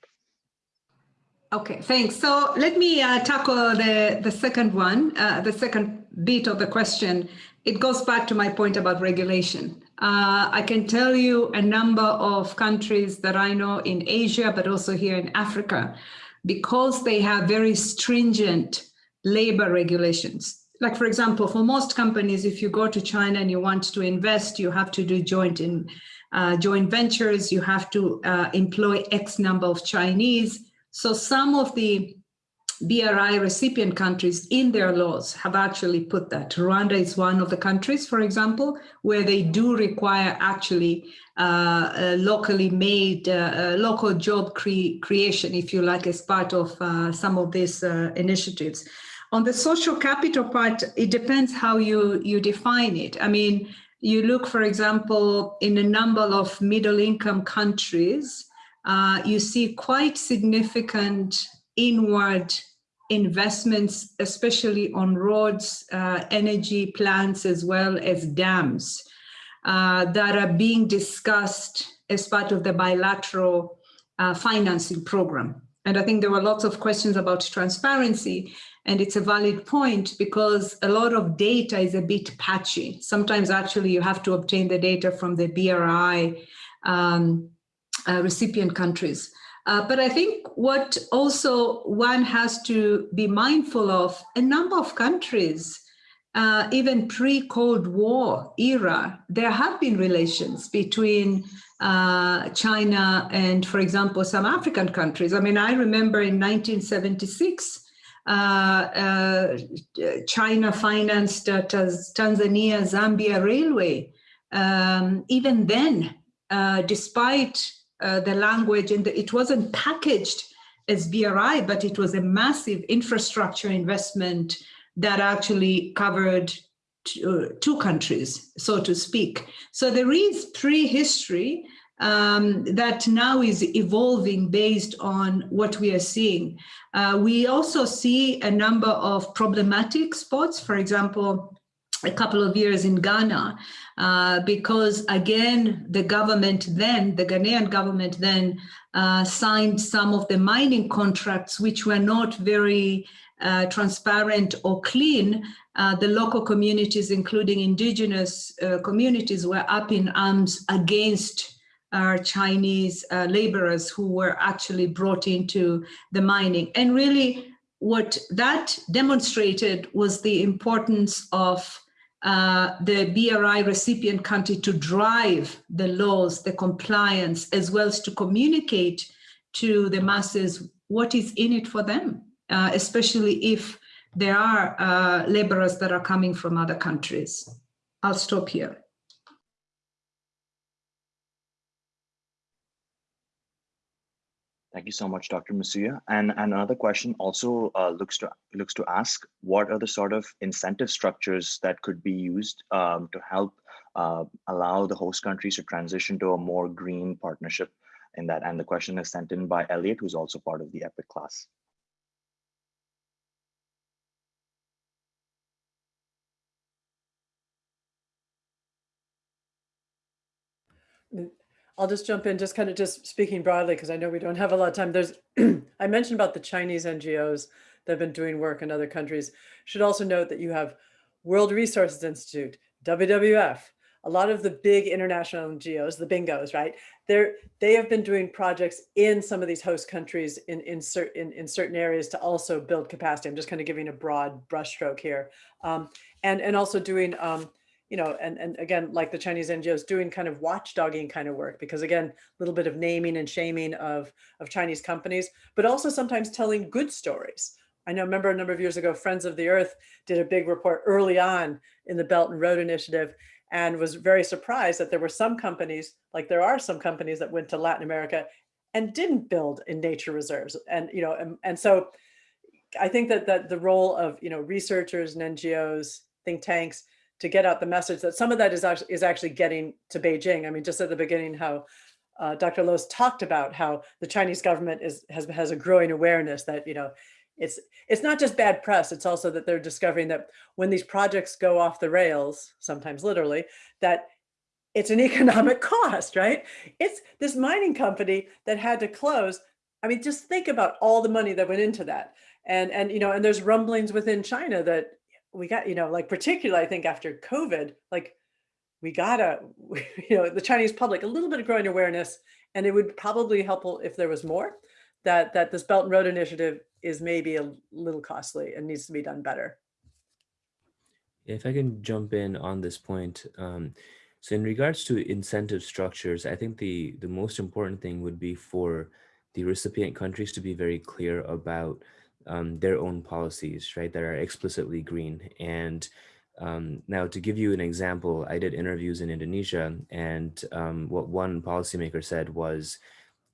Okay, thanks. So let me uh, tackle the, the second one, uh, the second bit of the question. It goes back to my point about regulation. Uh, I can tell you a number of countries that I know in Asia, but also here in Africa, because they have very stringent labor regulations. Like, for example, for most companies, if you go to China and you want to invest, you have to do joint in uh, joint ventures, you have to uh, employ X number of Chinese. So some of the BRI recipient countries in their laws have actually put that. Rwanda is one of the countries, for example, where they do require actually uh, locally made, uh, uh, local job cre creation, if you like, as part of uh, some of these uh, initiatives. On the social capital part, it depends how you, you define it. I mean, you look, for example, in a number of middle income countries, uh, you see quite significant inward investments, especially on roads, uh, energy plants, as well as dams uh, that are being discussed as part of the bilateral uh, financing program. And I think there were lots of questions about transparency. And it's a valid point because a lot of data is a bit patchy. Sometimes actually you have to obtain the data from the BRI um, uh, recipient countries. Uh, but I think what also one has to be mindful of, a number of countries, uh, even pre-Cold War era, there have been relations between uh, China and, for example, some African countries. I mean, I remember in 1976, uh, uh, China financed uh, Tanzania Zambia Railway. Um, even then, despite the language and the, it wasn't packaged as BRI, but it was a massive infrastructure investment that actually covered two, two countries, so to speak. So there is prehistory um, that now is evolving based on what we are seeing. Uh, we also see a number of problematic spots, for example, a couple of years in Ghana, uh, because again, the government then, the Ghanaian government then uh, signed some of the mining contracts, which were not very uh, transparent or clean, uh, the local communities, including indigenous uh, communities, were up in arms against our Chinese uh, laborers who were actually brought into the mining. And really what that demonstrated was the importance of uh, the BRI recipient country to drive the laws, the compliance, as well as to communicate to the masses what is in it for them, uh, especially if there are uh, laborers that are coming from other countries. I'll stop here. Thank you so much, Dr. Msuya. And, and another question also uh, looks to looks to ask what are the sort of incentive structures that could be used um, to help uh, allow the host countries to transition to a more green partnership in that. And the question is sent in by Elliot, who's also part of the EPIC class. I'll just jump in, just kind of just speaking broadly, because I know we don't have a lot of time. There's, [CLEARS THROAT] I mentioned about the Chinese NGOs that have been doing work in other countries. Should also note that you have World Resources Institute, WWF, a lot of the big international NGOs, the bingos, right? They're, they have been doing projects in some of these host countries in, in, certain, in, in certain areas to also build capacity. I'm just kind of giving a broad brushstroke here. Um, and, and also doing um, you know, and, and again, like the Chinese NGOs doing kind of watchdogging kind of work, because again, a little bit of naming and shaming of, of Chinese companies, but also sometimes telling good stories. I know, remember a number of years ago, Friends of the Earth did a big report early on in the Belt and Road Initiative and was very surprised that there were some companies, like there are some companies that went to Latin America and didn't build in nature reserves. And, you know, and, and so I think that, that the role of, you know, researchers and NGOs, think tanks, to get out the message that some of that is actually, is actually getting to Beijing. I mean, just at the beginning, how uh, Dr. Losos talked about how the Chinese government is has, has a growing awareness that, you know, it's it's not just bad press, it's also that they're discovering that when these projects go off the rails, sometimes literally, that it's an [LAUGHS] economic cost, right? It's this mining company that had to close. I mean, just think about all the money that went into that. And, and, you know, and there's rumblings within China that we got, you know, like particularly, I think after COVID, like we gotta, [LAUGHS] you know, the Chinese public, a little bit of growing awareness, and it would probably help if there was more, that, that this Belt and Road Initiative is maybe a little costly and needs to be done better. If I can jump in on this point, um, so in regards to incentive structures, I think the, the most important thing would be for the recipient countries to be very clear about um, their own policies, right, that are explicitly green. And um, now to give you an example, I did interviews in Indonesia and um, what one policymaker said was,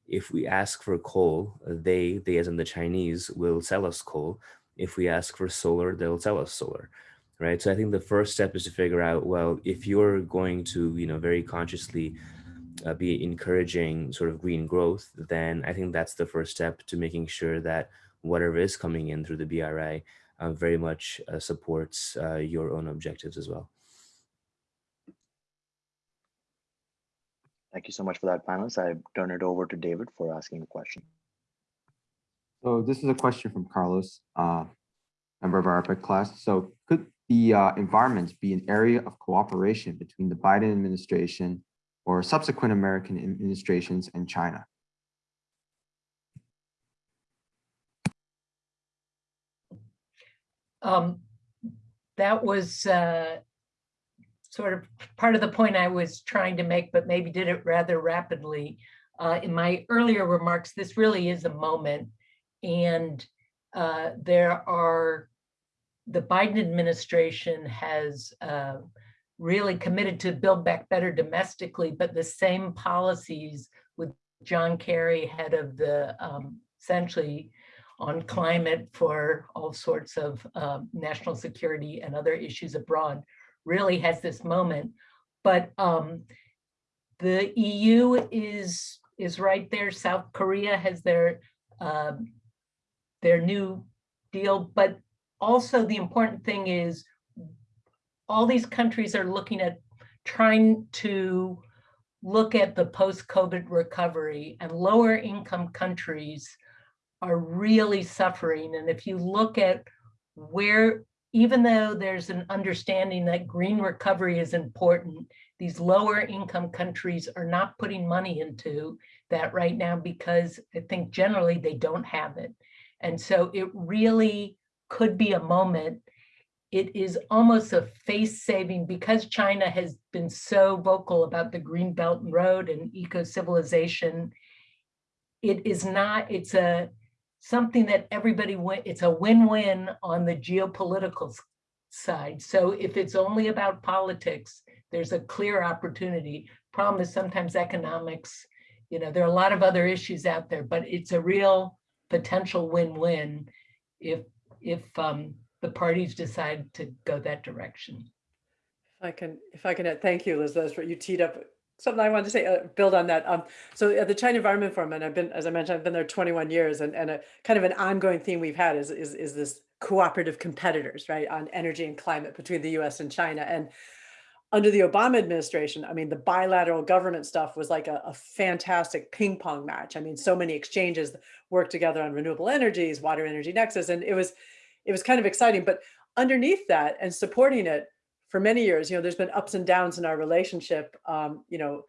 if we ask for coal, they, they as in the Chinese, will sell us coal. If we ask for solar, they'll sell us solar right? So I think the first step is to figure out, well, if you're going to, you know, very consciously uh, be encouraging sort of green growth, then I think that's the first step to making sure that whatever is coming in through the BRI uh, very much uh, supports uh, your own objectives as well. Thank you so much for that, panelists. I turn it over to David for asking a question. So this is a question from Carlos, uh, member of our EPIC class. So could the uh, environment be an area of cooperation between the Biden administration or subsequent American administrations and China? Um, that was uh, sort of part of the point I was trying to make, but maybe did it rather rapidly. Uh, in my earlier remarks, this really is a moment and uh, there are the Biden administration has uh, really committed to build back better domestically, but the same policies with John Kerry, head of the um, essentially on climate for all sorts of um, national security and other issues abroad, really has this moment. But um, the EU is is right there. South Korea has their uh, their new deal, but also the important thing is all these countries are looking at trying to look at the post-COVID recovery and lower income countries are really suffering. And if you look at where, even though there's an understanding that green recovery is important, these lower income countries are not putting money into that right now because I think generally they don't have it. And so it really could be a moment. It is almost a face saving because China has been so vocal about the Green Belt and Road and eco-civilization. It is not, it's a something that everybody, it's a win-win on the geopolitical side. So if it's only about politics, there's a clear opportunity. Problem is sometimes economics, you know, there are a lot of other issues out there, but it's a real potential win-win if if um, the parties decide to go that direction. If I can, if I can, add, thank you, Liz. That's what you teed up. Something I wanted to say, uh, build on that. Um, so at the China Environment Forum, and I've been, as I mentioned, I've been there 21 years, and, and a kind of an ongoing theme we've had is, is, is this cooperative competitors, right, on energy and climate between the US and China. And under the Obama administration, I mean, the bilateral government stuff was like a, a, fantastic ping pong match. I mean, so many exchanges worked together on renewable energies, water energy nexus, and it was it was kind of exciting. But underneath that and supporting it for many years, you know, there's been ups and downs in our relationship. Um, you know,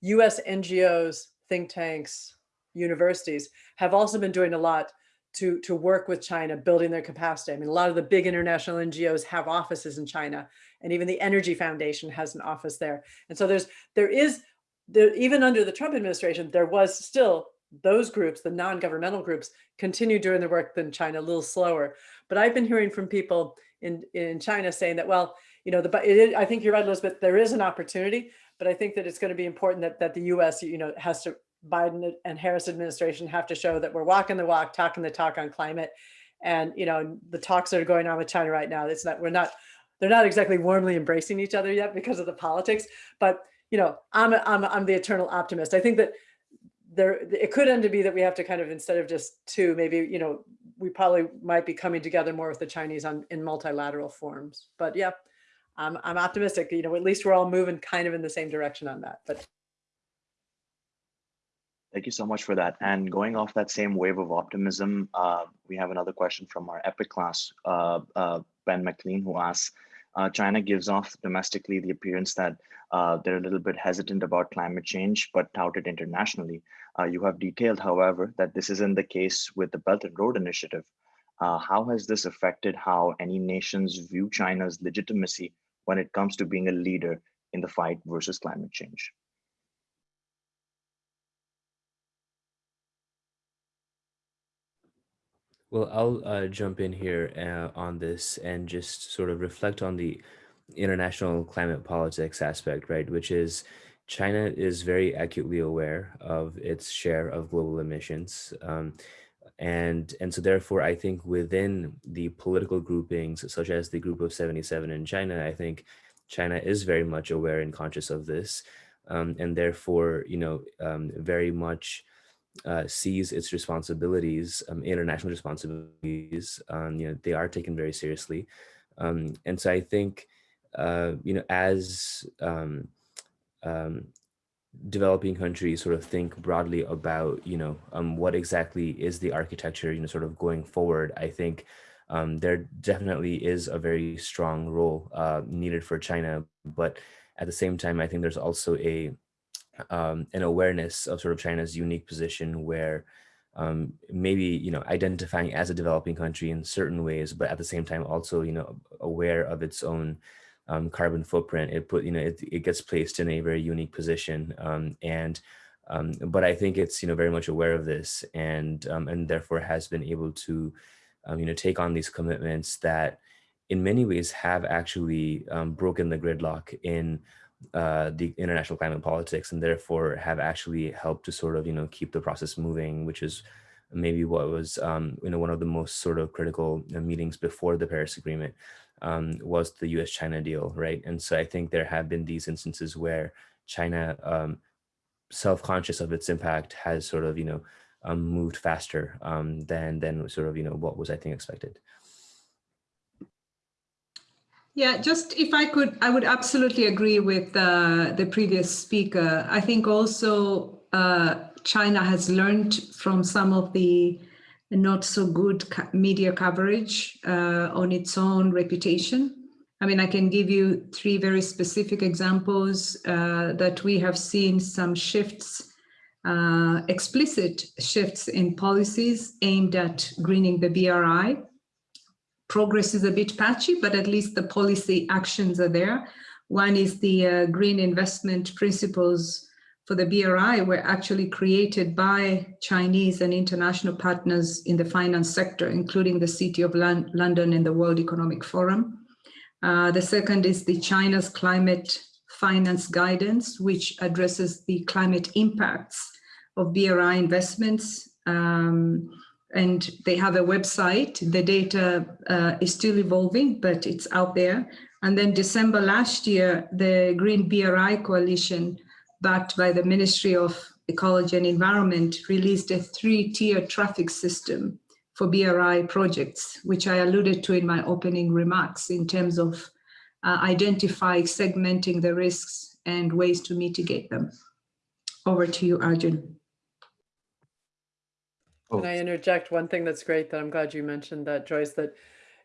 US NGOs, think tanks, universities have also been doing a lot to, to work with China, building their capacity. I mean, a lot of the big international NGOs have offices in China, and even the Energy Foundation has an office there. And so there's, there is, there, even under the Trump administration, there was still those groups, the non-governmental groups, continue doing the work than China a little slower. But I've been hearing from people in, in China saying that, well, you know, the, it, I think you're right, Elizabeth, there is an opportunity, but I think that it's going to be important that, that the US, you know, has to, Biden and Harris administration have to show that we're walking the walk, talking the talk on climate. And, you know, the talks that are going on with China right now, it's not, we're not, they're not exactly warmly embracing each other yet because of the politics, but, you know, I'm, I'm, I'm the eternal optimist. I think that there it could end to be that we have to kind of instead of just two maybe you know we probably might be coming together more with the chinese on in multilateral forms but yeah i'm, I'm optimistic you know at least we're all moving kind of in the same direction on that but Thank you so much for that. And going off that same wave of optimism, uh, we have another question from our EPIC class, uh, uh, Ben McLean, who asks, uh, China gives off domestically the appearance that uh, they're a little bit hesitant about climate change, but touted internationally. Uh, you have detailed, however, that this isn't the case with the Belt and Road Initiative. Uh, how has this affected how any nations view China's legitimacy when it comes to being a leader in the fight versus climate change? Well, I'll uh, jump in here uh, on this and just sort of reflect on the international climate politics aspect, right? Which is China is very acutely aware of its share of global emissions. Um, and, and so therefore, I think within the political groupings, such as the Group of 77 in China, I think China is very much aware and conscious of this. Um, and therefore, you know, um, very much uh, sees its responsibilities, um, international responsibilities, um, you know, they are taken very seriously. Um, and so I think, uh, you know, as um, um, developing countries sort of think broadly about, you know, um, what exactly is the architecture, you know, sort of going forward, I think there definitely is a very strong role uh, needed for China. But at the same time, I think there's also a um, an awareness of sort of China's unique position where um, maybe, you know, identifying as a developing country in certain ways, but at the same time also, you know, aware of its own um, carbon footprint. It put, you know, it, it gets placed in a very unique position. Um, and, um, but I think it's, you know, very much aware of this and, um, and therefore has been able to, you know, take on these commitments that in many ways have actually broken the gridlock in uh, the international climate politics and therefore have actually helped to sort of, you know, keep the process moving, which is maybe what was, um, you know, one of the most sort of critical meetings before the Paris Agreement um, was the US-China deal, right? And so I think there have been these instances where China, um, self-conscious of its impact, has sort of, you know, um, moved faster um, than, than sort of, you know, what was, I think, expected. Yeah, just if I could, I would absolutely agree with uh, the previous speaker. I think also uh, China has learned from some of the not so good media coverage uh, on its own reputation. I mean, I can give you three very specific examples uh, that we have seen some shifts, uh, explicit shifts in policies aimed at greening the BRI progress is a bit patchy, but at least the policy actions are there. One is the uh, green investment principles for the BRI were actually created by Chinese and international partners in the finance sector, including the City of Lon London and the World Economic Forum. Uh, the second is the China's climate finance guidance, which addresses the climate impacts of BRI investments. Um, and they have a website. The data uh, is still evolving, but it's out there. And then December last year, the Green BRI Coalition, backed by the Ministry of Ecology and Environment, released a three-tier traffic system for BRI projects, which I alluded to in my opening remarks in terms of uh, identifying, segmenting the risks and ways to mitigate them. Over to you, Arjun. Can I interject one thing that's great that I'm glad you mentioned that Joyce that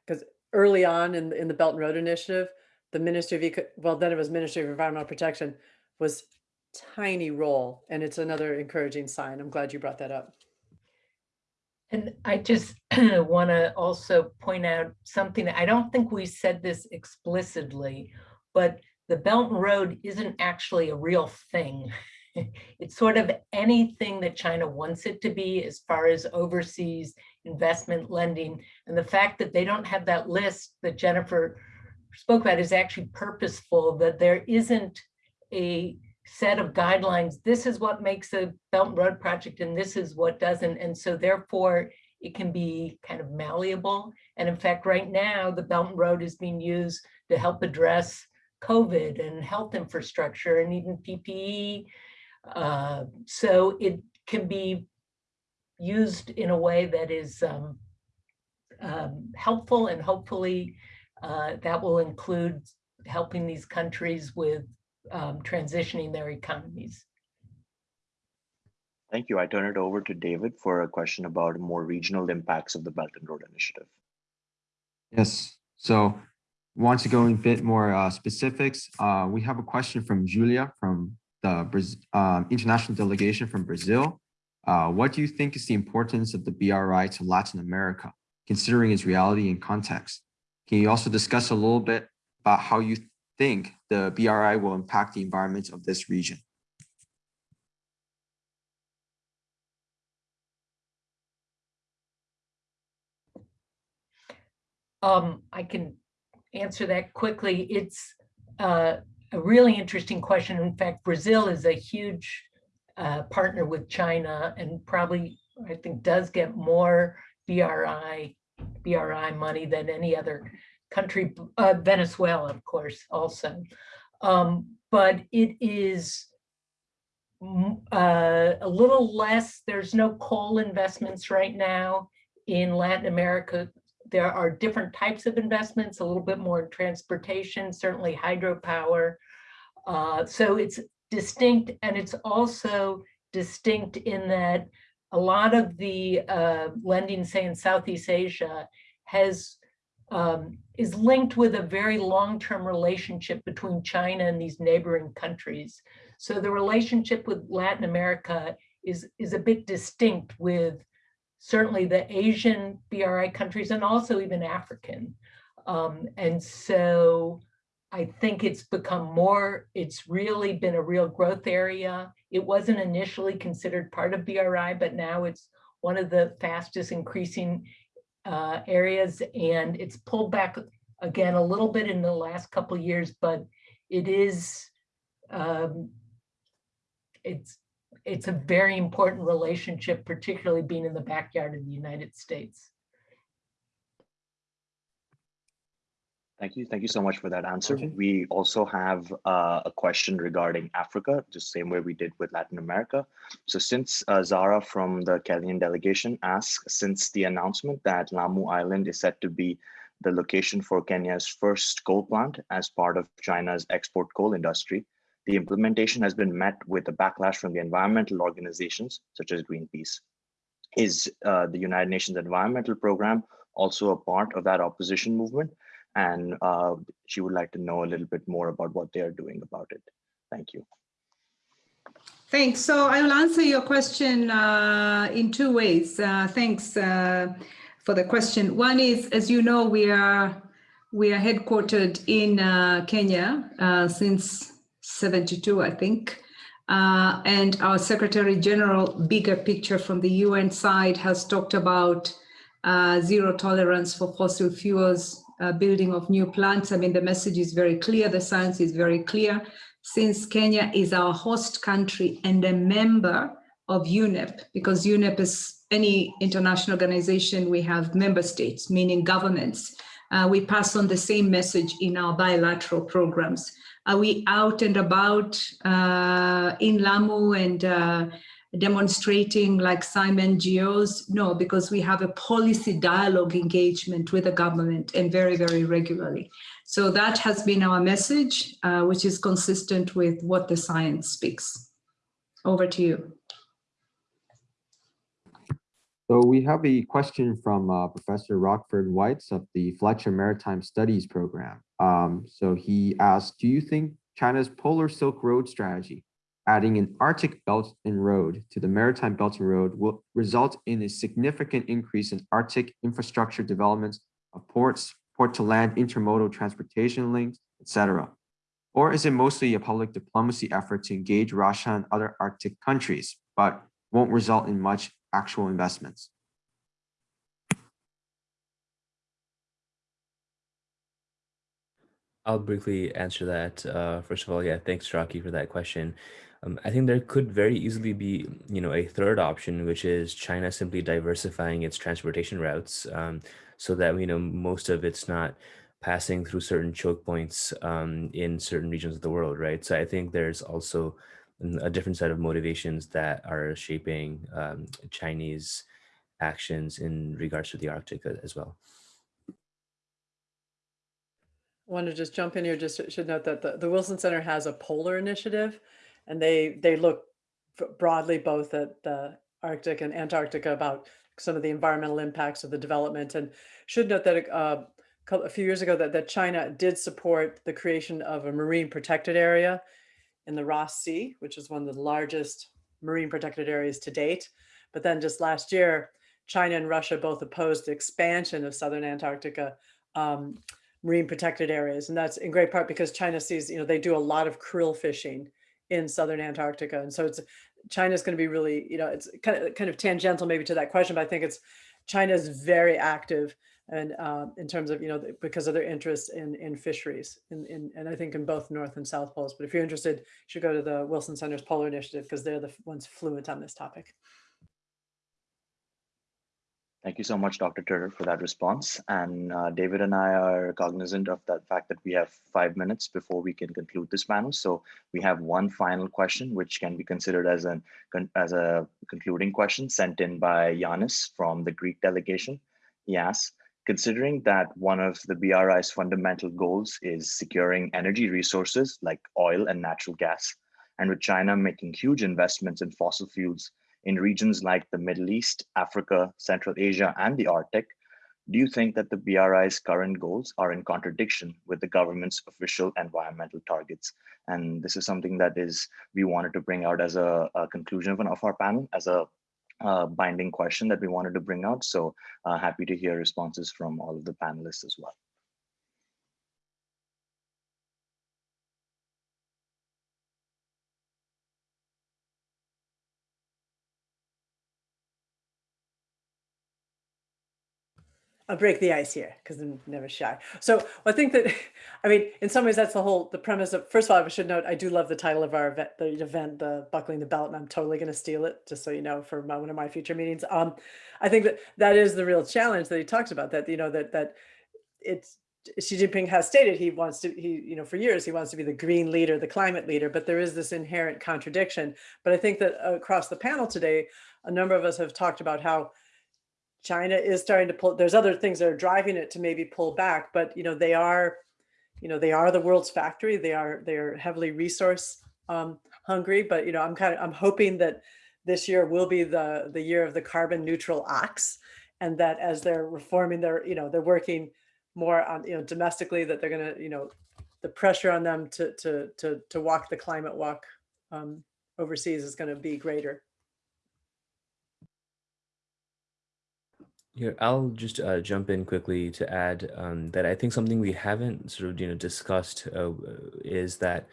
because early on in in the Belt and Road Initiative, the Ministry of Eco well then it was Ministry of Environmental Protection was tiny role and it's another encouraging sign. I'm glad you brought that up. And I just [CLEARS THROAT] want to also point out something. I don't think we said this explicitly, but the Belt and Road isn't actually a real thing. [LAUGHS] [LAUGHS] it's sort of anything that China wants it to be as far as overseas investment lending. And the fact that they don't have that list that Jennifer spoke about is actually purposeful, that there isn't a set of guidelines. This is what makes a Belt and Road project and this is what doesn't. And so therefore it can be kind of malleable. And in fact, right now, the Belt and Road is being used to help address COVID and health infrastructure and even PPE uh, so it can be used in a way that is um, um, helpful and hopefully uh, that will include helping these countries with um, transitioning their economies. Thank you. I turn it over to David for a question about more regional impacts of the Belt and Road Initiative. Yes. So want to go in a bit more uh, specifics, uh, we have a question from Julia from the um, international delegation from Brazil. Uh, what do you think is the importance of the BRI to Latin America, considering its reality and context? Can you also discuss a little bit about how you think the BRI will impact the environment of this region? Um, I can answer that quickly. It's uh, a really interesting question. In fact, Brazil is a huge uh, partner with China and probably, I think, does get more BRI, BRI money than any other country, uh, Venezuela, of course, also. Um, but it is uh, a little less, there's no coal investments right now in Latin America there are different types of investments, a little bit more in transportation, certainly hydropower. Uh, so it's distinct and it's also distinct in that a lot of the uh, lending, say in Southeast Asia, has um, is linked with a very long-term relationship between China and these neighboring countries. So the relationship with Latin America is, is a bit distinct with certainly the Asian BRI countries and also even African. Um, and so I think it's become more, it's really been a real growth area. It wasn't initially considered part of BRI, but now it's one of the fastest increasing uh, areas and it's pulled back again a little bit in the last couple years, but it is, um, it's it's a very important relationship, particularly being in the backyard of the United States. Thank you. Thank you so much for that answer. Okay. We also have uh, a question regarding Africa, the same way we did with Latin America. So since uh, Zara from the Kenyan delegation asks, since the announcement that Lamu Island is set to be the location for Kenya's first coal plant as part of China's export coal industry, the implementation has been met with a backlash from the environmental organizations, such as Greenpeace. Is uh, the United Nations Environmental Program also a part of that opposition movement? And uh, she would like to know a little bit more about what they are doing about it. Thank you. Thanks. So I will answer your question uh, in two ways. Uh, thanks uh, for the question. One is, as you know, we are we are headquartered in uh, Kenya since 72, I think. Uh, and our Secretary General, bigger picture from the UN side, has talked about uh, zero tolerance for fossil fuels, uh, building of new plants. I mean, the message is very clear, the science is very clear. Since Kenya is our host country and a member of UNEP, because UNEP is any international organization, we have member states, meaning governments. Uh, we pass on the same message in our bilateral programs. Are we out and about uh, in Lamu and uh, demonstrating like some NGOs? No, because we have a policy dialogue engagement with the government and very, very regularly. So that has been our message, uh, which is consistent with what the science speaks. Over to you. So we have a question from uh, Professor Rockford Weitz of the Fletcher Maritime Studies program. Um, so he asked, do you think China's Polar Silk Road strategy, adding an Arctic Belt and Road to the Maritime Belt and Road will result in a significant increase in Arctic infrastructure developments of ports, port to land intermodal transportation links, etc. Or is it mostly a public diplomacy effort to engage Russia and other Arctic countries, but won't result in much actual investments. I'll briefly answer that. Uh, first of all, yeah, thanks, Rocky, for that question. Um, I think there could very easily be, you know, a third option, which is China simply diversifying its transportation routes um, so that, you know, most of it's not passing through certain choke points um, in certain regions of the world, right? So I think there's also a different set of motivations that are shaping um, Chinese actions in regards to the Arctic as well. Want to just jump in here, just should note that the, the Wilson Center has a polar initiative and they they look broadly both at the Arctic and Antarctica about some of the environmental impacts of the development and should note that uh, a few years ago that, that China did support the creation of a marine protected area in the Ross Sea, which is one of the largest marine protected areas to date. But then just last year, China and Russia both opposed the expansion of southern Antarctica um, marine protected areas. And that's in great part because China sees, you know, they do a lot of krill fishing in southern Antarctica. And so it's China's going to be really, you know, it's kind of kind of tangential maybe to that question, but I think it's China's very active and um, in terms of, you know, because of their interest in in fisheries in, in and I think in both North and South poles. But if you're interested, you should go to the Wilson Center's Polar Initiative because they're the ones fluent on this topic. Thank you so much, Dr. Turner, for that response. And uh, David and I are cognizant of the fact that we have five minutes before we can conclude this panel. So we have one final question, which can be considered as, an, as a concluding question sent in by Yanis from the Greek delegation. He asks, considering that one of the BRI's fundamental goals is securing energy resources like oil and natural gas, and with China making huge investments in fossil fuels in regions like the Middle East, Africa, Central Asia, and the Arctic, do you think that the BRI's current goals are in contradiction with the government's official environmental targets? And this is something that is we wanted to bring out as a, a conclusion of, an, of our panel, as a uh, binding question that we wanted to bring out. So uh, happy to hear responses from all of the panelists as well. I'll break the ice here because I'm never shy. So I think that, [LAUGHS] I mean, in some ways, that's the whole the premise of. First of all, I should note I do love the title of our event, the event, the buckling the belt, and I'm totally going to steal it, just so you know, for my, one of my future meetings. Um, I think that that is the real challenge that he talks about. That you know that that it's Xi Jinping has stated he wants to, he, you know, for years he wants to be the green leader, the climate leader, but there is this inherent contradiction. But I think that across the panel today, a number of us have talked about how China is starting to pull, there's other things that are driving it to maybe pull back, but you know, they are, you know, they are the world's factory. They are, they are heavily resource um, hungry, but you know, I'm kind of, I'm hoping that this year will be the, the year of the carbon neutral ox and that as they're reforming their, you know, they're working more on, you know, domestically that they're going to, you know, the pressure on them to, to, to, to walk the climate walk um, overseas is going to be greater. Here, I'll just uh, jump in quickly to add um, that I think something we haven't sort of you know discussed uh, is that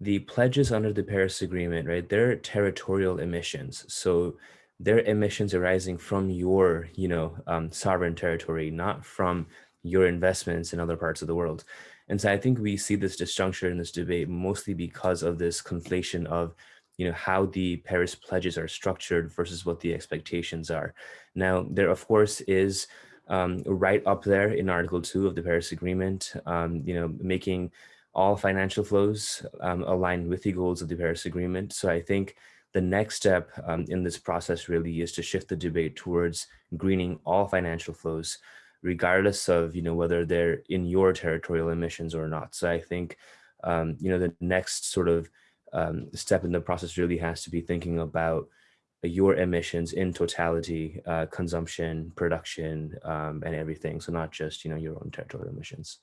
the pledges under the Paris Agreement, right? They're territorial emissions, so they're emissions arising from your you know um, sovereign territory, not from your investments in other parts of the world. And so I think we see this disjuncture in this debate mostly because of this conflation of you know, how the Paris pledges are structured versus what the expectations are. Now, there, of course, is um, right up there in Article 2 of the Paris Agreement, um, you know, making all financial flows um, align with the goals of the Paris Agreement. So I think the next step um, in this process really is to shift the debate towards greening all financial flows, regardless of, you know, whether they're in your territorial emissions or not. So I think, um, you know, the next sort of um, step in the process really has to be thinking about your emissions in totality, uh, consumption, production, um, and everything. So not just, you know, your own territorial emissions.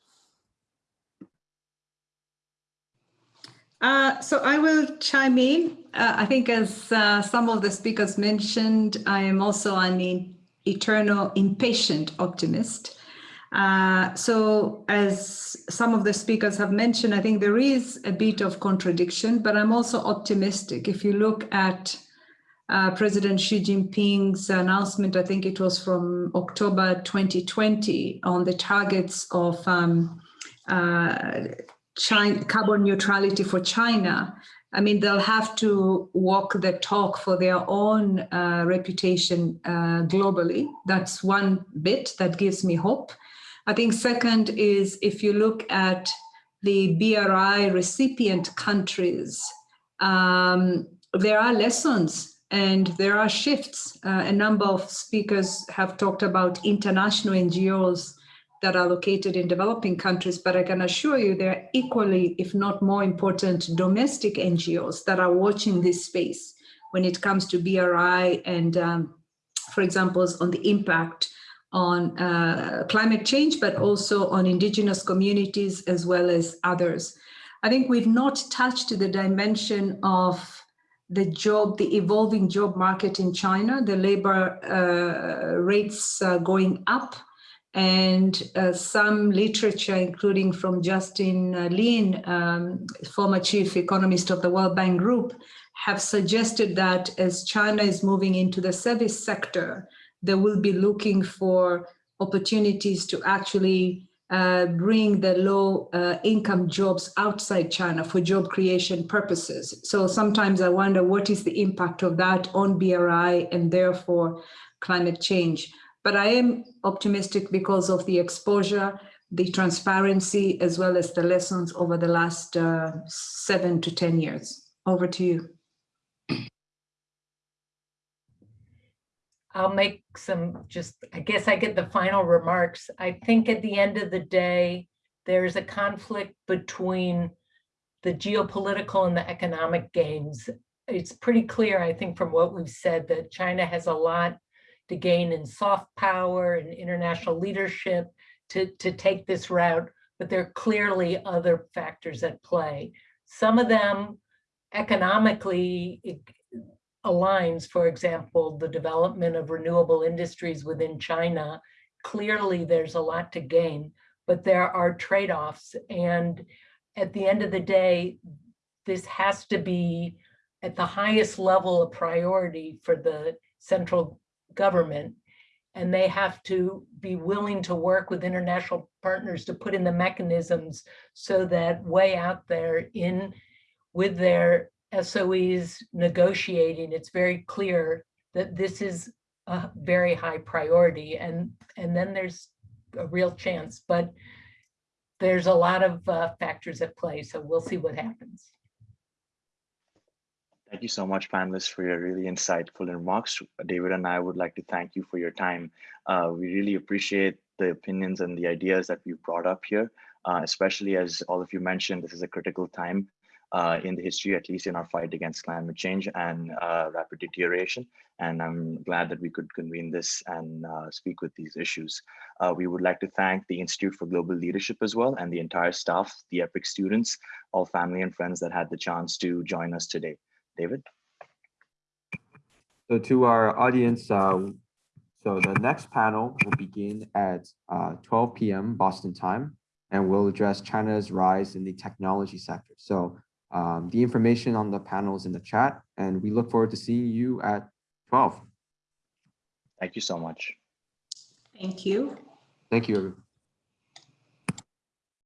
Uh, so I will chime in. Uh, I think as uh, some of the speakers mentioned, I am also an eternal impatient optimist. Uh, so as some of the speakers have mentioned, I think there is a bit of contradiction, but I'm also optimistic. If you look at uh, President Xi Jinping's announcement, I think it was from October 2020 on the targets of um, uh, China, carbon neutrality for China. I mean, they'll have to walk the talk for their own uh, reputation uh, globally. That's one bit that gives me hope. I think second is if you look at the BRI recipient countries, um, there are lessons and there are shifts. Uh, a number of speakers have talked about international NGOs that are located in developing countries, but I can assure you there are equally, if not more important, domestic NGOs that are watching this space when it comes to BRI and, um, for example, on the impact on uh, climate change, but also on indigenous communities as well as others. I think we've not touched the dimension of the job, the evolving job market in China, the labor uh, rates uh, going up, and uh, some literature, including from Justin uh, Lin, um, former chief economist of the World Bank Group, have suggested that as China is moving into the service sector, they will be looking for opportunities to actually uh, bring the low uh, income jobs outside China for job creation purposes. So sometimes I wonder what is the impact of that on BRI and therefore climate change. But I am optimistic because of the exposure, the transparency, as well as the lessons over the last uh, seven to 10 years. Over to you. I'll make some just, I guess I get the final remarks. I think at the end of the day, there's a conflict between the geopolitical and the economic gains. It's pretty clear, I think, from what we've said, that China has a lot to gain in soft power and international leadership to, to take this route, but there are clearly other factors at play. Some of them economically aligns, for example, the development of renewable industries within China, clearly there's a lot to gain, but there are trade-offs. And at the end of the day, this has to be at the highest level of priority for the central government. And they have to be willing to work with international partners to put in the mechanisms so that way out there in with their SOEs negotiating, it's very clear that this is a very high priority and, and then there's a real chance, but there's a lot of uh, factors at play, so we'll see what happens. Thank you so much, panelists, for your really insightful remarks. David and I would like to thank you for your time. Uh, we really appreciate the opinions and the ideas that you brought up here, uh, especially as all of you mentioned, this is a critical time uh, in the history, at least in our fight against climate change and uh, rapid deterioration. And I'm glad that we could convene this and uh, speak with these issues. Uh, we would like to thank the Institute for Global Leadership as well and the entire staff, the EPIIC students, all family and friends that had the chance to join us today. David? So to our audience, uh, so the next panel will begin at uh, 12 p.m. Boston time, and we'll address China's rise in the technology sector. So um, the information on the panel is in the chat, and we look forward to seeing you at 12. Thank you so much. Thank you. Thank you. everyone.